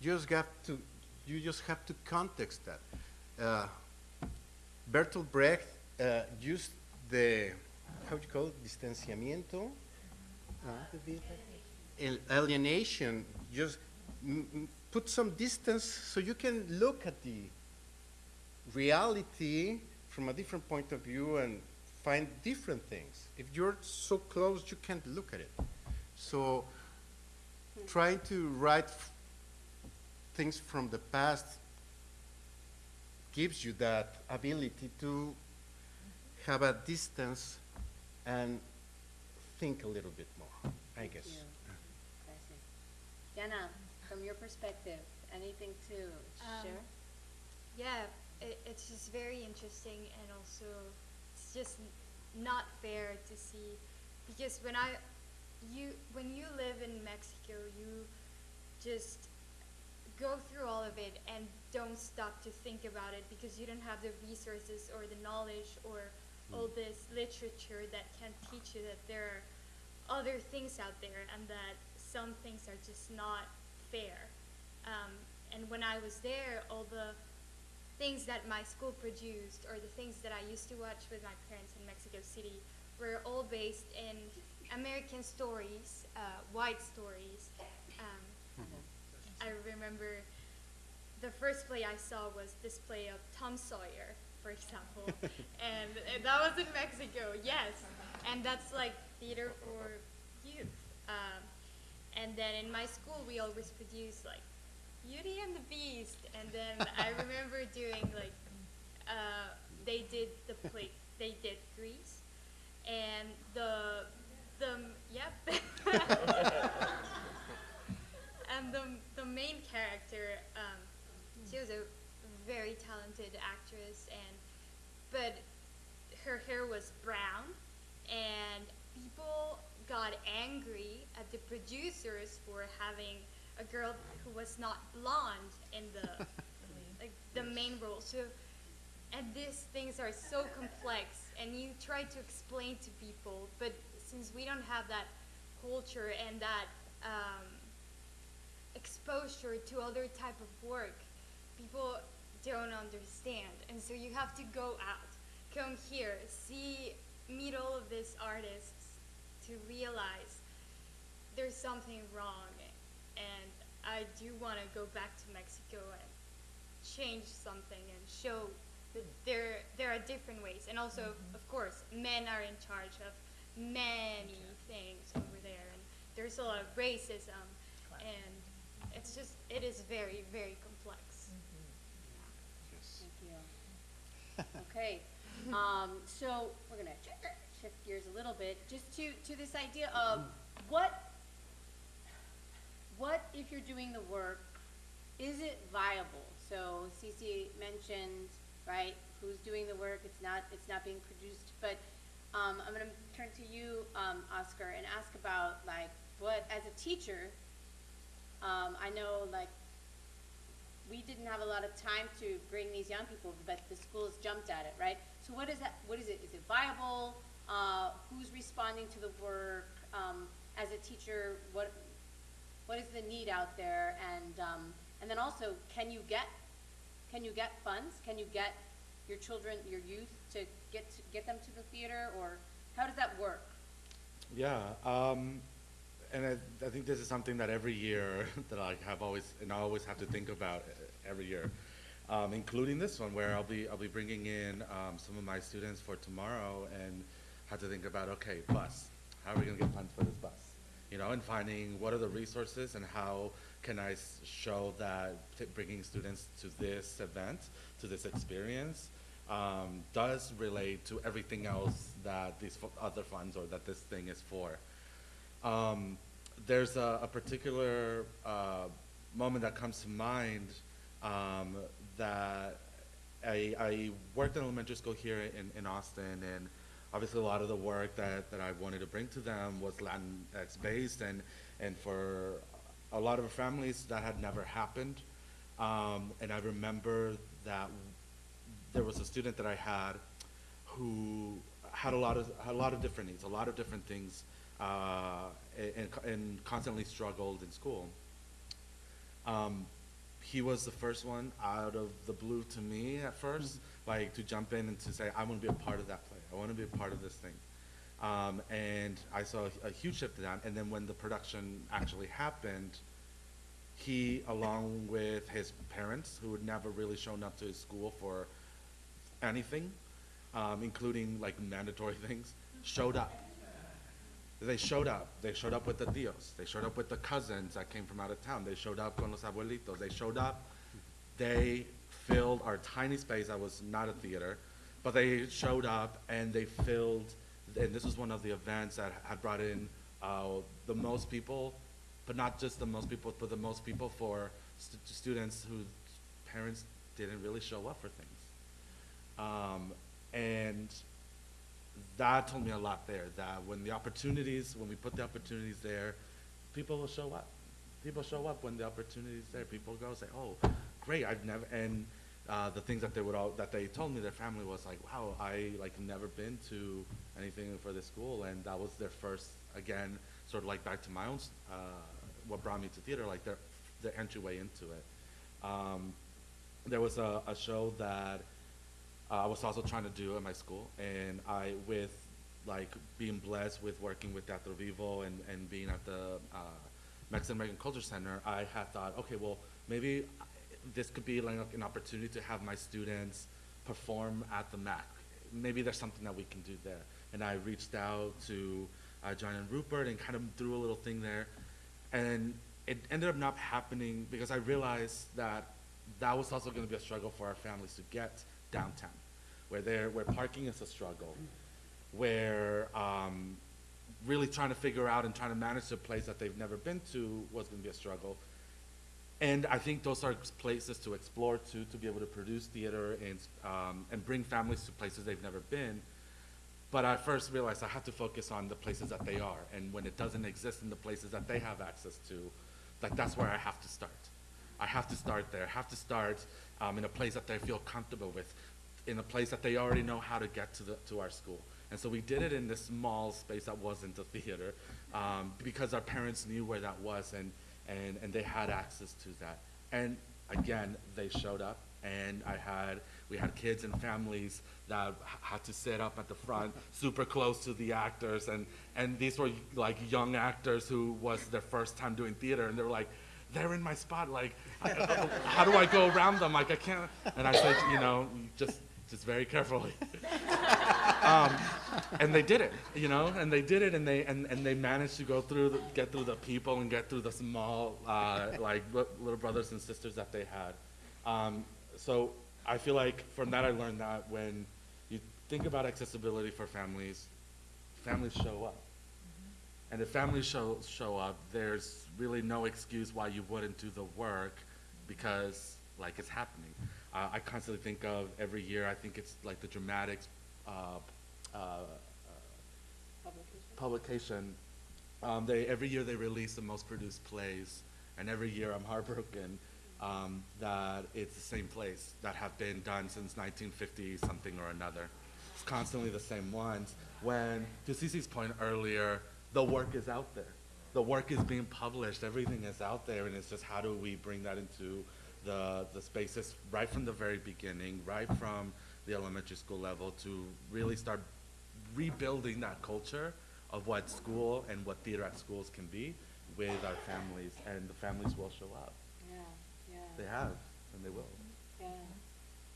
you just have to you just have to context that. Uh, Bertolt Brecht uh, used the how do you call it distanciamiento, Uh, alienation. Just put some distance so you can look at the reality from a different point of view and find different things. If you're so close, you can't look at it. So trying to write things from the past gives you that ability to have a distance and think a little bit I guess. you. I see. Diana, from your perspective, anything to Um, share? Yeah, it, it's just very interesting and also it's just not fair to see because when I you when you live in Mexico you just go through all of it and don't stop to think about it because you don't have the resources or the knowledge or all this literature that can teach you that there are other things out there and that some things are just not fair. Um, and when I was there, all the things that my school produced or the things that I used to watch with my parents in Mexico City were all based in American stories, uh, white stories. Um, I remember the first play I saw was this play of Tom Sawyer, for example, and, and that was in Mexico, yes, and that's like theater for youth. Um, and then in my school, we always produced like Beauty and the Beast, and then I remember doing like uh, they did the play, they did Grease, and the the yep. and the the main character, um, she was a very talented actress, and but her hair was brown, and people got angry at the producers for having a girl who was not blonde in the like the main role. So and these things are so complex and you try to explain to people but since we don't have that culture and that um, exposure to other type of work people don't understand and so you have to go out come here see meet all of these artists to realize there's something wrong and i do want to go back to mexico and change something and show that there there are different ways. And also of course men are in charge of many things over there and there's a lot of racism and it's just it is very very complex. Yes. Thank you. Okay, um, so we're gonna shift gears a little bit, just to, to this idea of what, what if you're doing the work, is it viable? So Cece mentioned, right, who's doing the work, it's not, it's not being produced, but, um, I'm gonna turn to you, um, Oscar, and ask about, like, what, as a teacher, um, I know, like, we didn't have a lot of time to bring these young people, but the schools jumped at it, right? So what is that, what is it, is it viable? Uh, who's responding to the work? Um, as a teacher, what, what is the need out there? And, um, and then also, can you get, can you get funds? Can you get your children, your youth to get, to get them to the theater, or how does that work? Yeah, um, and I, I think this is something that every year that I have always, and I always have to think about uh, every year, um, including this one where I'll be, I'll be bringing in um, some of my students for tomorrow and have to think about, okay, bus, how are we gonna get funds for this bus? You know, and finding what are the resources and how can I show that t- bringing students to this event, to this experience, um, does relate to everything else that these other funds or that this thing is for. Um, there's a, a particular uh, moment that comes to mind um, that I, I worked in elementary school here in, in Austin, and obviously a lot of the work that, that I wanted to bring to them was Latinx based, and, and for a lot of families that had never happened. Um, and I remember that there was a student that I had who had a lot of had a lot of different needs, a lot of different things, uh, and, and constantly struggled in school. Um, he was the first one out of the blue to me at first, like to jump in and to say, I want to be a part of that. I want to be a part of this thing. Um, and I saw a, a huge shift in that. And then when the production actually happened, he, along with his parents, who had never really shown up to his school for anything, um, including like mandatory things, showed up. They showed up. They showed up with the tios. They showed up with the cousins that came from out of town. They showed up con los abuelitos. They showed up. They filled our tiny space that was not a theater, but they showed up and they filled, and this was one of the events that had brought in uh, the most people, but not just the most people, but the most people for stu- students whose parents didn't really show up for things. Um, and that told me a lot there, that when the opportunities, when we put the opportunities there, people will show up. People show up when the opportunity's there. People go say, oh, great, I've never, and uh, the things that they would all, that they told me, their family was like, wow, I like never been to anything for this school, and that was their first, again, sort of like back to my own, uh, what brought me to theater, like their, their entryway into it. Um, there was a, a show that uh, I was also trying to do at my school, and I, with like being blessed with working with Teatro Vivo and, and being at the uh, Mexican American Culture Center, I had thought, okay, well, maybe this could be like an opportunity to have my students perform at the MAC. Maybe there's something that we can do there. And I reached out to uh, John and Rupert and kind of threw a little thing there. And it ended up not happening because I realized that that was also going to be a struggle for our families to get downtown, where there, where parking is a struggle, where um, really trying to figure out and trying to manage a place that they've never been to was going to be a struggle. And I think those are places to explore too, to be able to produce theater and, um, and bring families to places they've never been. But I first realized I have to focus on the places that they are, and when it doesn't exist in the places that they have access to, like that's where I have to start. I have to start there. I have to start um, in a place that they feel comfortable with, in a place that they already know how to get to the to our school. And so we did it in this small space that wasn't a theater, um, because our parents knew where that was, and and and they had access to that. And again, they showed up, and I had we had kids and families that had to sit up at the front, super close to the actors, and and these were like young actors who was their first time doing theater, and they were like, they're in my spot, like, how do I go around them? Like I can't. And I said, you know, just just very carefully. um, and they did it, you know, and they did it, and they and, and they managed to go through, the, get through the people, and get through the small, uh, like little brothers and sisters that they had. Um, so I feel like from that I learned that when you think about accessibility for families, families show up, and if families show show up, there's really no excuse why you wouldn't do the work, because like it's happening. Uh, I constantly think of every year. I think it's like the dramatics. Uh, uh, publication, um, they, every year they release the most produced plays, and every year I'm heartbroken, um, that it's the same plays that have been done since 1950 something or another. It's constantly the same ones. When, to Cece's point earlier, the work is out there. The work is being published, everything is out there, and it's just how do we bring that into the, the spaces right from the very beginning, right from the elementary school level to really start rebuilding that culture of what school and what theater at schools can be with our families, and the families will show up. Yeah, yeah. They have, and they will. Yeah.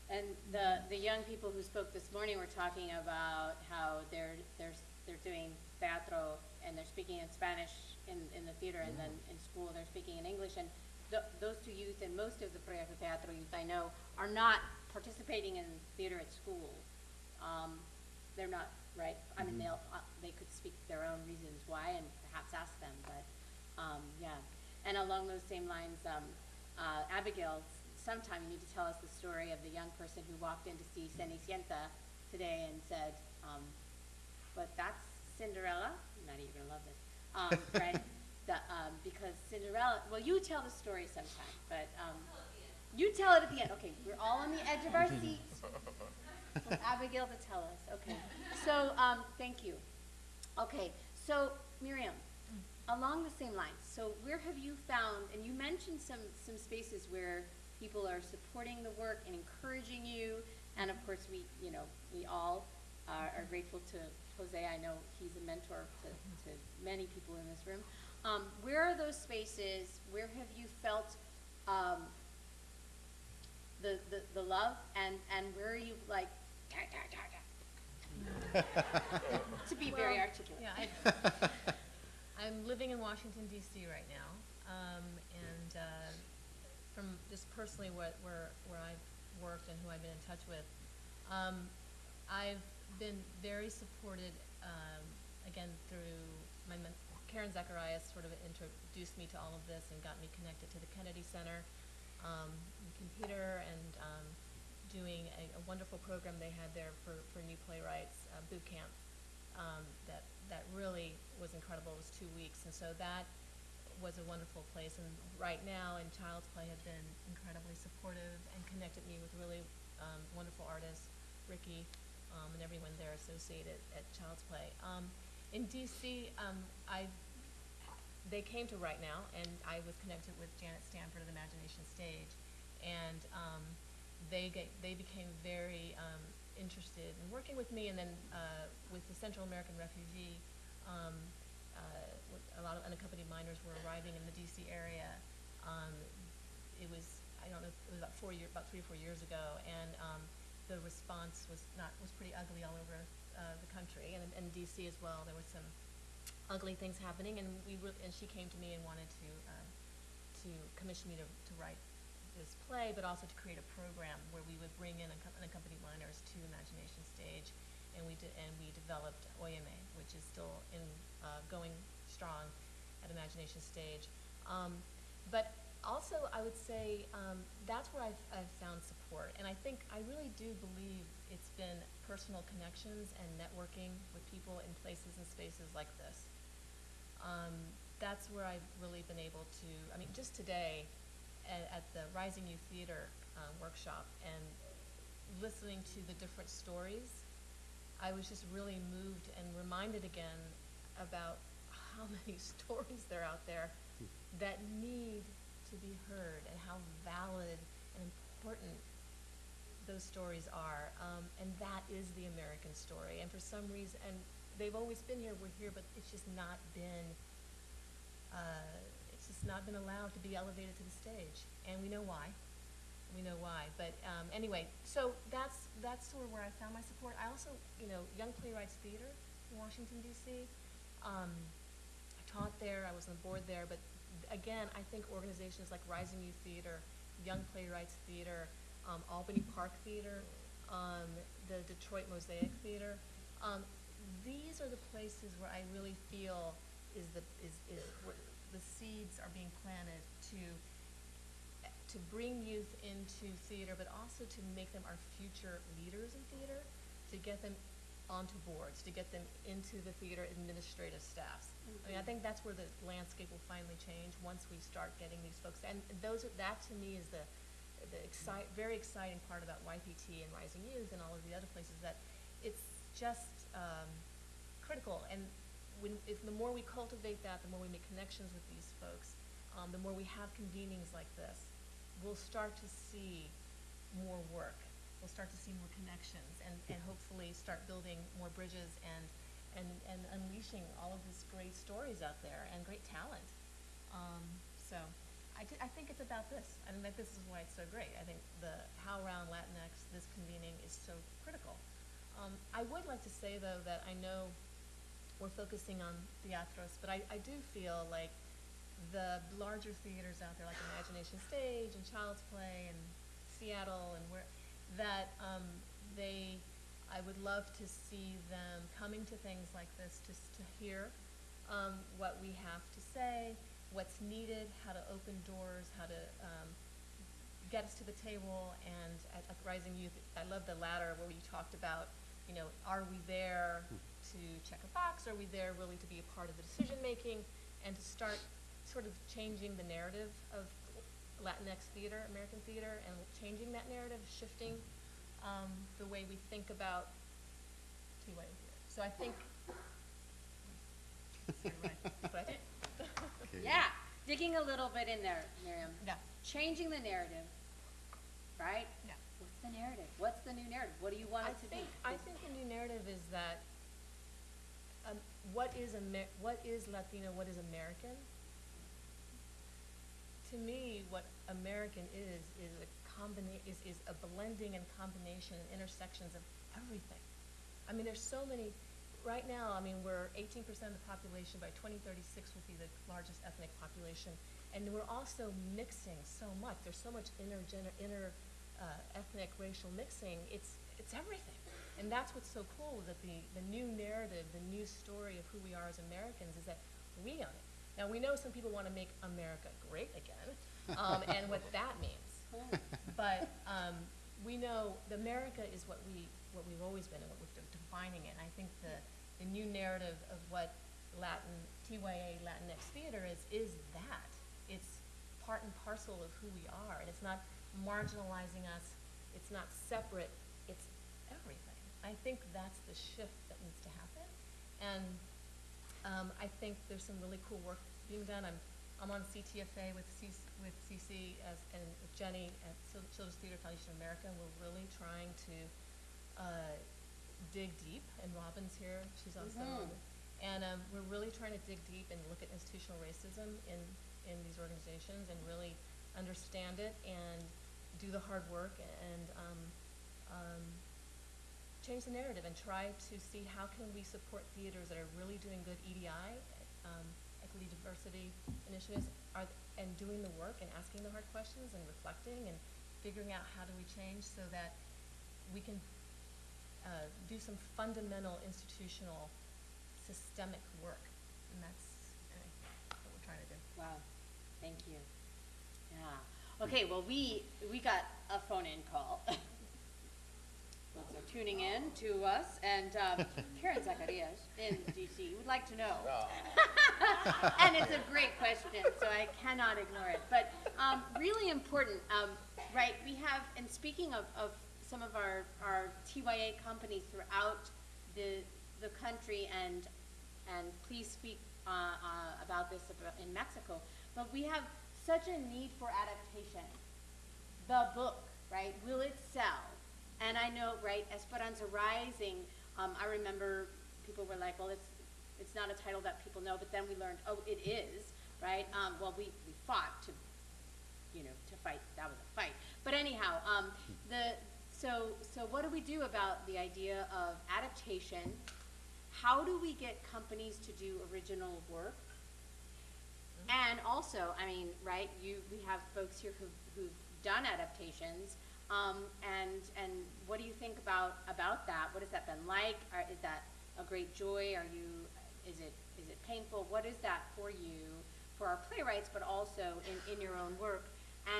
And the, the young people who spoke this morning were talking about how they're, they're, they're doing teatro and they're speaking in Spanish in, in the theater and then in school they're speaking in English. And th- those two youth and most of the Proyecto Teatro youth I know are not participating in theater at school. Um, they're not, right? I mean, they'll, uh, they could speak their own reasons why and perhaps ask them, but, um, yeah. And along those same lines, um, uh, Abigail, sometime you need to tell us the story of the young person who walked in to see Cenicienta today and said, um, but that's Cinderella, not you're gonna love this, um, right? The, um, because Cinderella, well, you tell the story sometime, but, um, you tell it at the end, okay, we're all on the edge of our seats. Abigail to tell us, okay. So, um, thank you. Okay, so Miriam, along the same lines, so where have you found, and you mentioned some, some spaces where people are supporting the work and encouraging you, and of course, we, you know, we all are, are grateful to Jose, I know he's a mentor to, to many people in this room. Um, where are those spaces, where have you felt, um, the, the, the love, and, and where are you like, "Ta, ta, ta, ta." to be very Well, articulate. Yeah, I, I'm living in Washington DC right now, um, and, uh, from just personally what, where, where I've worked and who I've been in touch with, um, I've been very supported, um, again, through my, men- Karen Zacarias sort of introduced me to all of this and got me connected to the Kennedy Center, um, in computer and, um, doing a, a wonderful program they had there for, for new playwrights, uh, boot camp, um, that, that really was incredible. It was two weeks, and so that was a wonderful place. And right now, in Childsplay, have been incredibly supportive and connected me with really um, wonderful artists, Ricky, um, and everyone there associated at Childsplay. In DC, um, I they came to Right Now, and I was connected with Janet Stanford of Imagination Stage, and um, they get, they became very um, interested in working with me, and then uh, with the Central American refugee, um, uh, a lot of unaccompanied minors were arriving in the DC area. Um, it was I don't know it was about four year about three or four years ago, and um, the response was not was pretty ugly all over uh, the country, and in DC as well. There were some ugly things happening, and we and she came to me and wanted to um, to commission me to, to write this play, but also to create a program where we would bring in unaccompanied minors to Imagination Stage, and we did, and we developed Oyeme, which is still in uh, going strong at Imagination Stage. Um, but also, I would say um, that's where I've, I've found support, and I think I really do believe it's been personal connections and networking with people in places and spaces like this. Um, that's where I've really been able to, I mean, just today at, at the Rising Youth Theater uh, workshop and listening to the different stories, I was just really moved and reminded again about how many stories there are out there that need to be heard and how valid and important those stories are. Um, and that is the American story. And for some reason, and they've always been here, we're here, but it's just not been, uh, it's just not been allowed to be elevated to the stage. And we know why. We know why. But um, anyway, so that's, that's sort of where I found my support. I also, you know, Young Playwrights Theater in Washington, D.C. Um, I taught there, I was on the board there, but again, I think organizations like Rising Youth Theater, Young Playwrights Theater, um, Albany Park Theater, um, the Detroit Mosaic Theater, um, these are the places where I really feel is the, is, is where the seeds are being planted to, to bring youth into theater, but also to make them our future leaders in theater, to get them onto boards, to get them into the theater administrative staffs. I mean, I think that's where the landscape will finally change, once we start getting these folks, and those are, that to me is the, the excite, very exciting part about YPT and Rising Youth and all of the other places, that it's just, um, critical, and when, if, the more we cultivate that, the more we make connections with these folks, um, the more we have convenings like this, we'll start to see more work. We'll start to see more connections and, and hopefully start building more bridges and, and, and unleashing all of these great stories out there and great talent. Um, so I, I think it's about this. I think this is why it's so great. I think the How Around Latinx, this convening is so critical. Um, I would like to say though that I know we're focusing on theatros, but I, I do feel like the larger theaters out there, like Imagination Stage and Childsplay and Seattle and where, that um, they, I would love to see them coming to things like this just to hear um, what we have to say, what's needed, how to open doors, how to um, get us to the table. And at, at Rising Youth, I love the latter where you talked about, you know, are we there to check a box? Are we there really to be a part of the decision making and to start sort of changing the narrative of Latinx theater, American theater, and changing that narrative, shifting um, the way we think about TYA theater. So I think. Sorry, what I did. Okay. Yeah, digging a little bit in there, Miriam. Yeah. Changing the narrative, right? Yeah. What's the narrative? What's the new narrative? What do you want I it to think, be? I think the new narrative is that, um, what is Amer- what is Latino, what is American? To me, what American is, is a combina- is, is a blending and combination and intersections of everything. I mean, there's so many, right now, I mean, we're eighteen percent of the population, by twenty thirty-six we'll be the largest ethnic population. And we're also mixing so much, there's so much intergener, inter, uh, ethnic, racial mixing, it's, it's everything. And that's what's so cool, that the, the new narrative, the new story of who we are as Americans is that we own it. Now, we know some people wanna make America great again, um, and what that means. But, um, we know the America is what we, what we've always been and what we're de- defining it. And I think the, the new narrative of what Latin, TYA Latinx theater is, is that. It's part and parcel of who we are, and it's not marginalizing us, it's not separate, it's everything. I think that's the shift that needs to happen. And um, I think there's some really cool work being done. I'm, I'm on CTFA with Cece, with Cece as, and with Jenny at Children's Theater Foundation of America, and we're really trying to, uh, dig deep, and Robin's here, she's also on Mhm. it. And, um, we're really trying to dig deep and look at institutional racism in, in these organizations and really understand it and do the hard work and, um, um, change the narrative and try to see how can we support theaters that are really doing good EDI, um, equity, diversity initiatives, are, and doing the work and asking the hard questions and reflecting and figuring out how do we change so that we can, uh, do some fundamental institutional systemic work. And that's, anyway, what we're trying to do. Wow, thank you. Yeah. Okay, well, we, we got a phone-in call. Folks are tuning in to us, and um, Karen Zacarias in DC would like to know. And it's a great question, so I cannot ignore it. But um, really important, um, right, we have, and speaking of, of some of our, our TYA companies throughout the, the country, and, and please speak uh, uh, about this in Mexico, but we have such a need for adaptation. The book, right, will it sell? And I know, right, Esperanza Rising, um, I remember people were like, well, it's, it's not a title that people know, but then we learned, oh, it is, right? Um, well, we, we fought to, you know, to fight, that was a fight. But anyhow, um, the, so, so what do we do about the idea of adaptation? How do we get companies to do original work? And also, I mean, right, you, we have folks here who've, who've done adaptations, um, and, and what do you think about, about that? What has that been like? Are, is that a great joy? Are you, is it, is it painful? What is that for you, for our playwrights, but also in, in your own work?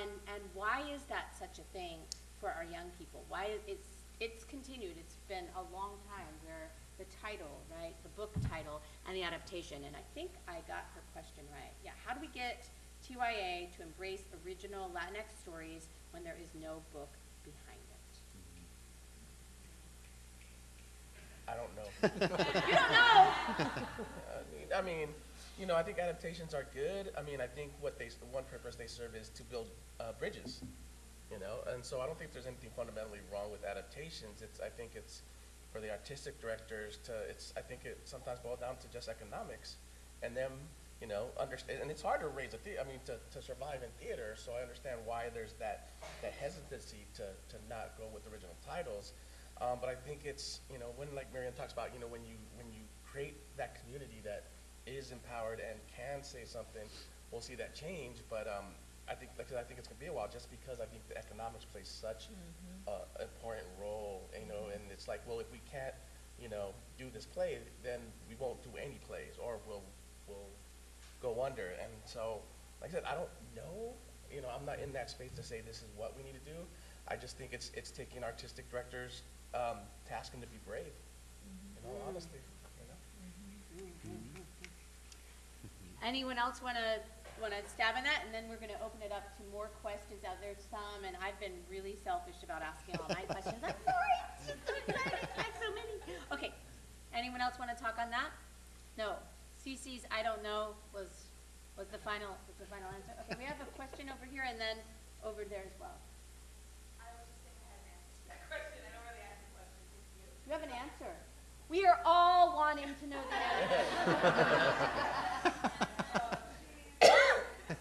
And, and why is that such a thing for our young people? Why is, it's continued, it's been a long time where the title, right, the book title and the adaptation, and I think I got her question right. Yeah, how do we get TYA to embrace original Latinx stories when there is no book behind it? I don't know. You don't know? I mean, I mean, you know, I think adaptations are good. I mean, I think what they, the one purpose they serve is to build uh, bridges, you know? And so I don't think there's anything fundamentally wrong with adaptations. It's, I think it's for the artistic directors to, it's, I think it sometimes boils down to just economics and them, you know, understand, and it's hard to raise a the, I mean, to, to survive in theater, so I understand why there's that, that hesitancy to, to not go with original titles. Um, but I think it's, you know, when, like Marianne talks about, you know, when you, when you create that community that is empowered and can say something, we'll see that change, but, um, I think, because I think it's gonna be a while, just because I think the economics plays such mm-hmm. a important role, you know, and it's like, well, if we can't, you know, do this play, then we won't do any plays, or we'll, we'll go under, and so, like I said, I don't know, you know, I'm not in that space to say this is what we need to do, I just think it's, it's taking artistic directors, um, tasking to be brave, mm-hmm. in all honesty, you know? Mm-hmm. Anyone else wanna, wanna stab in that? And then we're gonna open it up to more questions out there, some, and I've been really selfish about asking all my questions. I'm sorry, it's just so exciting, I have so many. Okay, anyone else wanna talk on that? No. Cece's I don't know was, was the final, was the final answer? Okay, we have a question over here and then over there as well. You have an answer. We are all wanting to know the answer.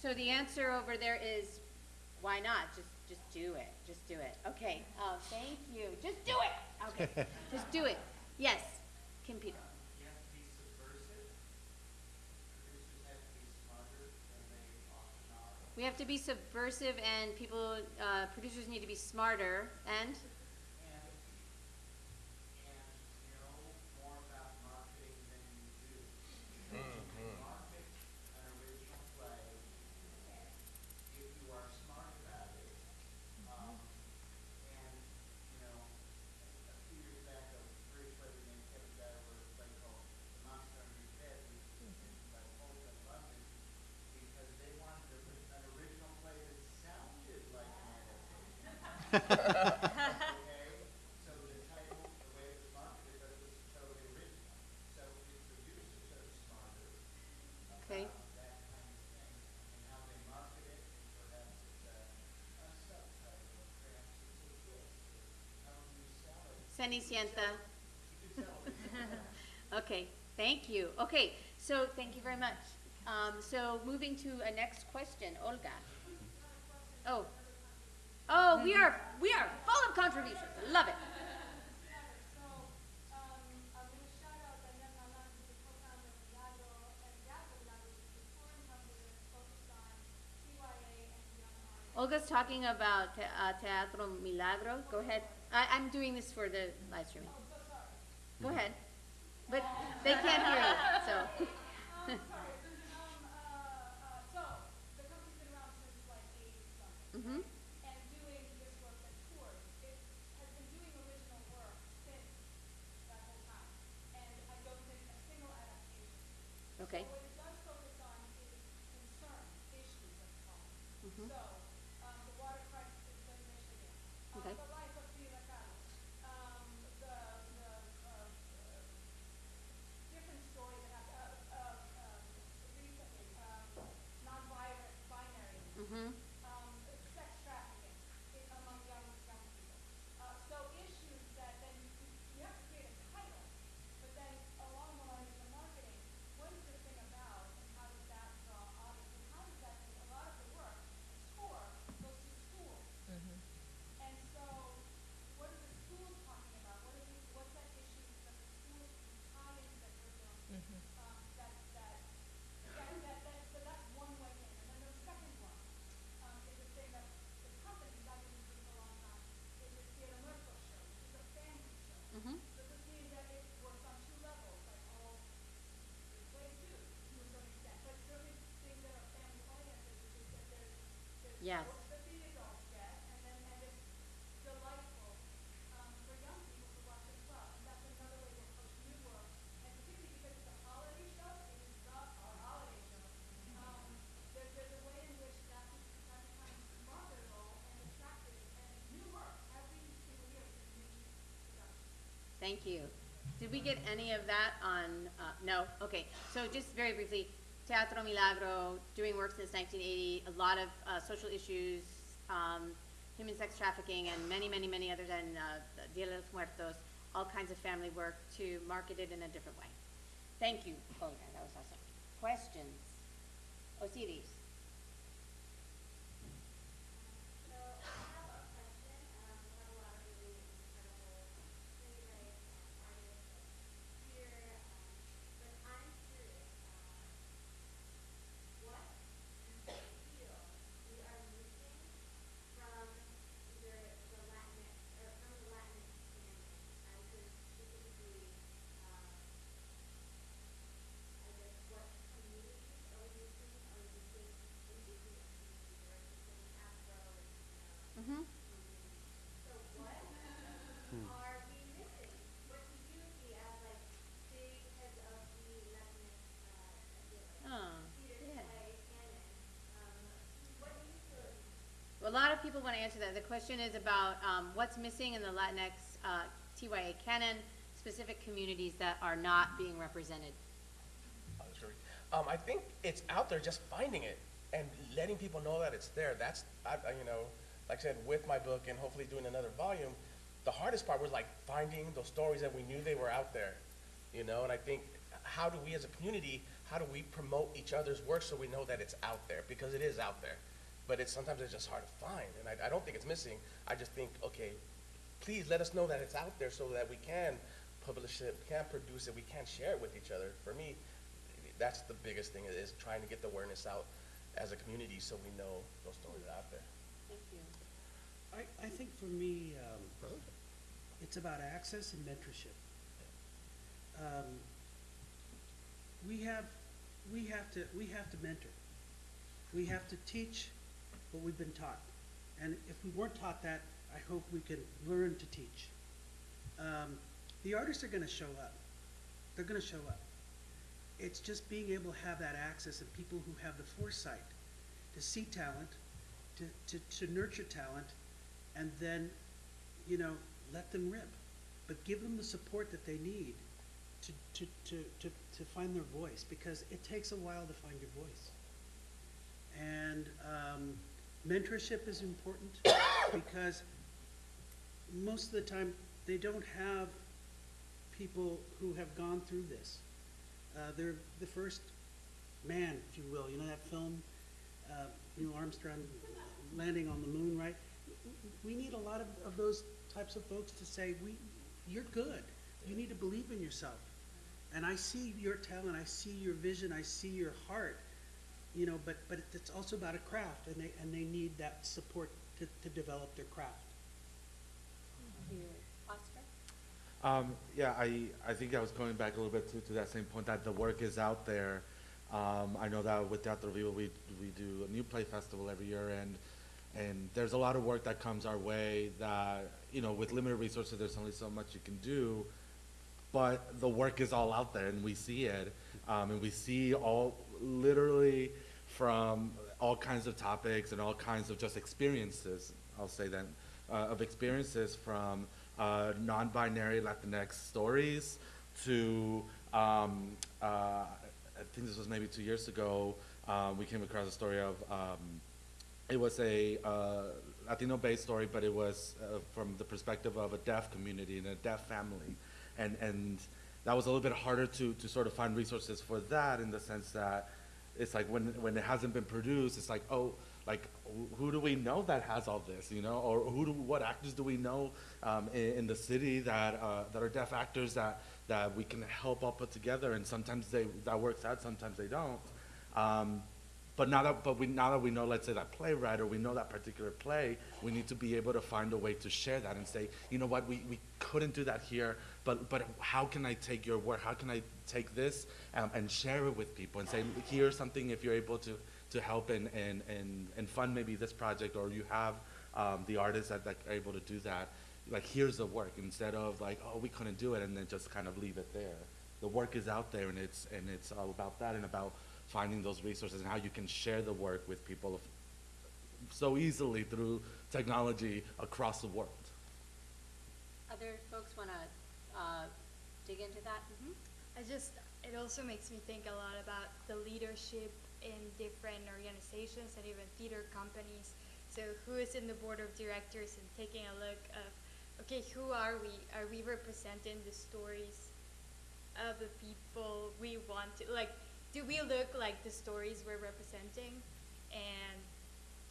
So the answer over there is, why not? Just, just do it. Just do it. Okay. Oh, thank you. Just do it. Okay. just do it. Yes. Kim Peter. You have to be subversive. Producers have to be smarter than they often are. We have to be subversive and people, uh, producers need to be smarter and, And, and know more about marketing than you do. You can market an original play if you are smart about it. Um, and, you know, a few years back, a British writer named Kevin Dyer wrote a play called The Monster Under Your Bed, which was written by Polka in London, because they wanted a, an original play that sounded like an adaptation. Okay, so the title, the way it was marketed, but it was totally original. So if producers are smarter okay. about that kind of thing and how they market it, and perhaps it's a, a subtitle, perhaps it's a twist, or how do you sell it? Cenicienta. Okay, thank you. Okay, so thank you very much. Um, so moving to a next question, Olga. Oh. Oh, we are, we are full of contributions. I Love it. Olga's talking about te- uh, Teatro Milagro. Go ahead. I, I'm doing this for the live streaming. Go ahead. But they can't hear you, so. Thank you. Did we get any of that on, uh, no? Okay, so just very briefly, Teatro Milagro, doing work since nineteen eighty, a lot of, uh, social issues, um, human sex trafficking and many, many, many others and, uh, Dia de los Muertos, all kinds of family work to market it in a different way. Thank you, Olga, that was awesome. Questions? Osiris? So I have a question, um, we have a lot of really incredible playwrights and artists here, um, but I'm curious, uh, what do you feel we are missing from either the Latinx, or from the Latinx community? I could specifically, um, I guess what communities are we missing? Are we missing indigenous communities, or are we missing Afro or Latino? Mm-hmm. So what are we missing? What do you see as like big heads of the Latinx, uh, I feel like, Oh, theater yeah. play canon? Um, what do you feel is A lot of people want to answer that. The question is about um, what's missing in the Latinx uh, TYA canon, specific communities that are not being represented. Um, I think it's out there, just finding it and letting people know that it's there. That's, I, you know, like I said, with my book and hopefully doing another volume, the hardest part was like finding those stories that we knew they were out there, you know. And I think, how do we as a community, how do we promote each other's work so we know that it's out there because it is out there, but it's sometimes it's just hard to find. And I, I don't think it's missing. I just think, okay, please let us know that it's out there so that we can publish it, we can produce it, we can share it with each other. For me, that's the biggest thing is trying to get the awareness out as a community so we know those stories are out there. Thank you. I, I think for me, um, it's about access and mentorship. Um, we have, we have to, we have to mentor. We have to teach what we've been taught. And if we weren't taught that, I hope we can learn to teach. Um, the artists are gonna show up. They're gonna show up. It's just being able to have that access and people who have the foresight to see talent, to, to, to nurture talent, and then, you know, let them rip. But give them the support that they need to, to, to, to, to find their voice, because it takes a while to find your voice. And um, mentorship is important because most of the time they don't have people who have gone through this. Uh, they're the first man, if you will. You know that film, uh, Neil Armstrong landing on the moon, right? We need a lot of, of those types of folks to say, we, you're good. You need to believe in yourself. And I see your talent, I see your vision, I see your heart, you know, but, but it's also about a craft, and they, and they need that support to, to develop their craft. Thank. Oscar? Um, yeah, I, I think I was going back a little bit to, to that same point that the work is out there. Um, I know that with Teatro Vivo, we, we do a new play festival every year and, and there's a lot of work that comes our way that, you know, with limited resources, there's only so much you can do. But the work is all out there and we see it. Um, and we see all, literally from all kinds of topics and all kinds of just experiences, I'll say that, uh, of experiences from uh, non-binary Latinx stories to, um, uh, I think this was maybe two years ago, um, we came across a story of, um, it was a uh, Latino-based story, but it was uh, from the perspective of a deaf community and a deaf family, and and that was a little bit harder to to sort of find resources for that in the sense that it's like when when it hasn't been produced, it's like oh like who do we know that has all this, you know, or who do what actors do we know um, in, in the city that uh, that are deaf actors that that we can help all put together, and sometimes they that works out, sometimes they don't. Um, but now that, but we, now that we know, let's say that playwright or we know that particular play, we need to be able to find a way to share that and say, you know what, we, we couldn't do that here, but, but how can I take your work? How can I take this um, and share it with people and say, here's something if you're able to, to help and, and, and, and fund maybe this project or you have um, the artists that, that are able to do that, like here's the work instead of like, oh, we couldn't do it and then just kind of leave it there. The work is out there and it's, and it's all about that and about finding those resources and how you can share the work with people so easily through technology across the world. Other folks want to dig into that? Mhm. I just, it also makes me think a lot about the leadership in different organizations and even theater companies. So who is in the board of directors and taking a look of, okay, who are we? Are we representing the stories of the people we want to, like, do we look like the stories we're representing? And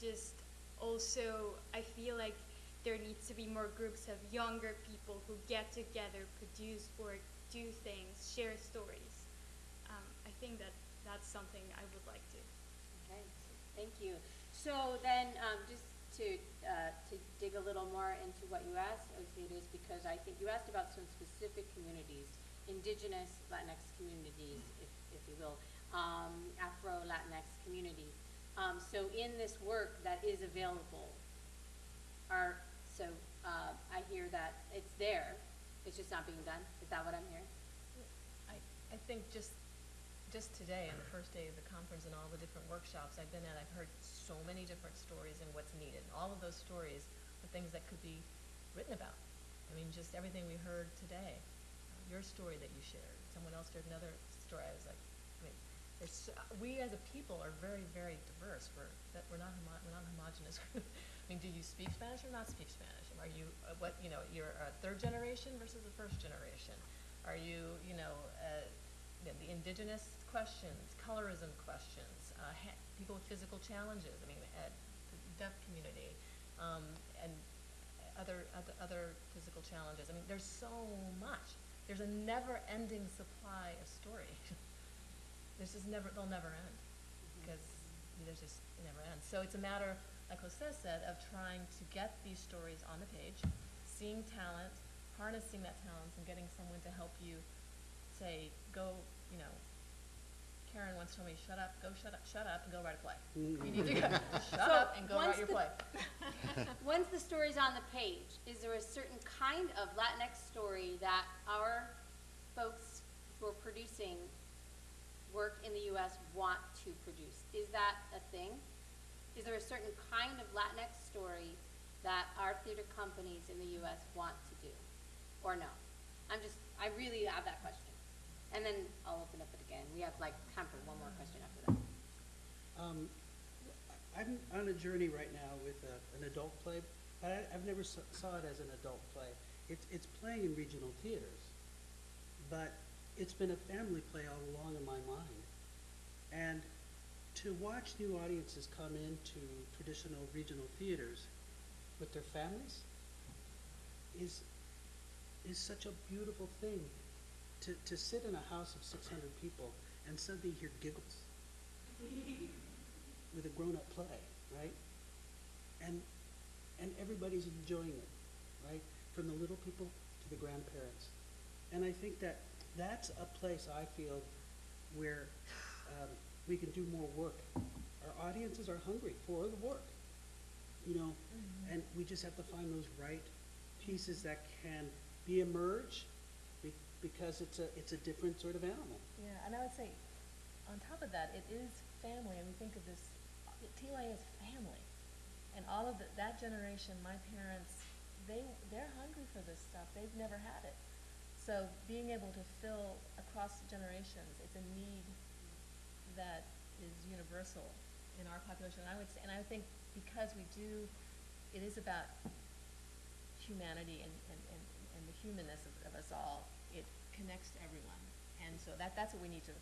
just also, I feel like there needs to be more groups of younger people who get together, produce work, do things, share stories. Um, I think that that's something I would like to. Okay, thank you. So then, um, just to, uh, to dig a little more into what you asked, Osiris, because I think you asked about some specific communities, indigenous Latinx communities, if, if you will, um, Afro Latinx communities. Um, so in this work that is available, are, so, uh, I hear that it's there, it's just not being done, is that what I'm hearing? I, I think just, just today, on the first day of the conference and all the different workshops I've been at, I've heard so many different stories and what's needed. All of those stories are things that could be written about. I mean, just everything we heard today, your story that you shared, someone else shared another story, I was like, I mean, we as a people are very, very diverse, we're, that, we're not homo- we're not homogenous. I mean, do you speak Spanish or not speak Spanish? Are you, uh, what, you know, you're a third generation versus a first generation? Are you, you know, uh, the indigenous questions, colorism questions, uh, ha- people with physical challenges, I mean, uh, the deaf community, um, and other, other, other physical challenges. I mean, there's so much. There's a never-ending supply of story. This is never, they'll never end, because there's just, it never ends. So it's a matter, like Jose said, of trying to get these stories on the page, seeing talent, harnessing that talent, and getting someone to help you say, go, you know, Karen once told me, shut up, go shut up, shut up, and go write a play. Mm-hmm. You need to go, shut So up and go once write your the- play. Once the story's on the page, is there a certain kind of Latinx story that our folks who are producing work in the US want to produce? Is that a thing? Is there a certain kind of Latinx story that our theater companies in the US want to do? Or no? I'm just, I really have that question. And then I'll open up it again. We have like time for one more question after that. Um, I'm on a journey right now with uh, an adult play, but I, I've never saw, saw it as an adult play. It's, it's playing in regional theaters, but it's been a family play all along in my mind. And to watch new audiences come into traditional regional theaters with their families is, is such a beautiful thing. To, to sit in a house of 600 people and suddenly hear giggles with a grown-up play, right? And and everybody's enjoying it, right? From the little people to the grandparents. And I think that that's a place I feel where um, we can do more work. Our audiences are hungry for the work, you know, mm-hmm. and we just have to find those right pieces that can be emerge be, because it's a it's a different sort of animal. Yeah, and I would say, on top of that, it is family, and we think of this, TYA is family. And all of the, that generation, my parents, they, they're hungry for this stuff, they've never had it. So being able to fill across generations, it's a need that is universal in our population. And I would say, and I think because we do, it is about humanity and, and, and, and the humanness of, of us all, it connects to everyone. And so that, that's what we need to,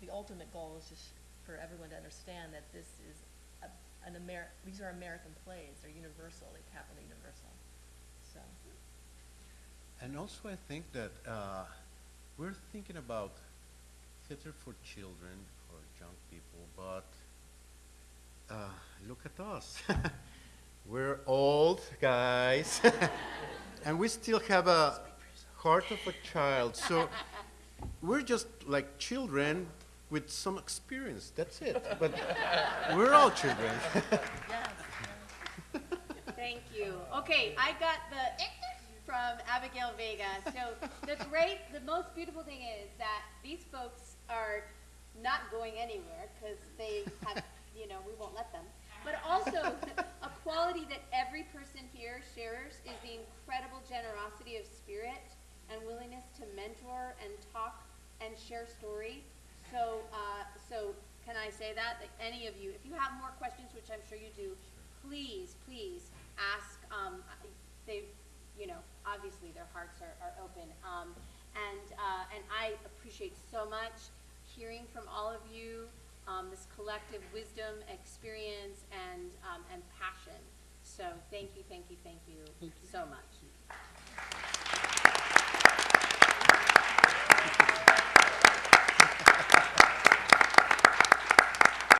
the ultimate goal is just for everyone to understand that this is a, an Amer, these are American plays, they're universal, they tap into universal, so. And also, I think that uh, we're thinking about theater for children young people, but uh, look at us. we're old guys, and we still have a heart of a child. So we're just like children with some experience. That's it. But we're all children. Yes, Thank you. Okay, I got the from Abigail Vega. So the great, the most beautiful thing is that these folks are not going anywhere because they have, you know, we won't let them. But also, a quality that every person here shares is the incredible generosity of spirit and willingness to mentor and talk and share story. So, uh, so can I say that? That any of you, if you have more questions, which I'm sure you do, please, please ask. Um, they, you know, obviously their hearts are, are open. Um, and, uh, and I appreciate so much hearing from all of you um, this collective wisdom, experience, and, um, and passion. So thank you, thank you, thank you, thank you. so much.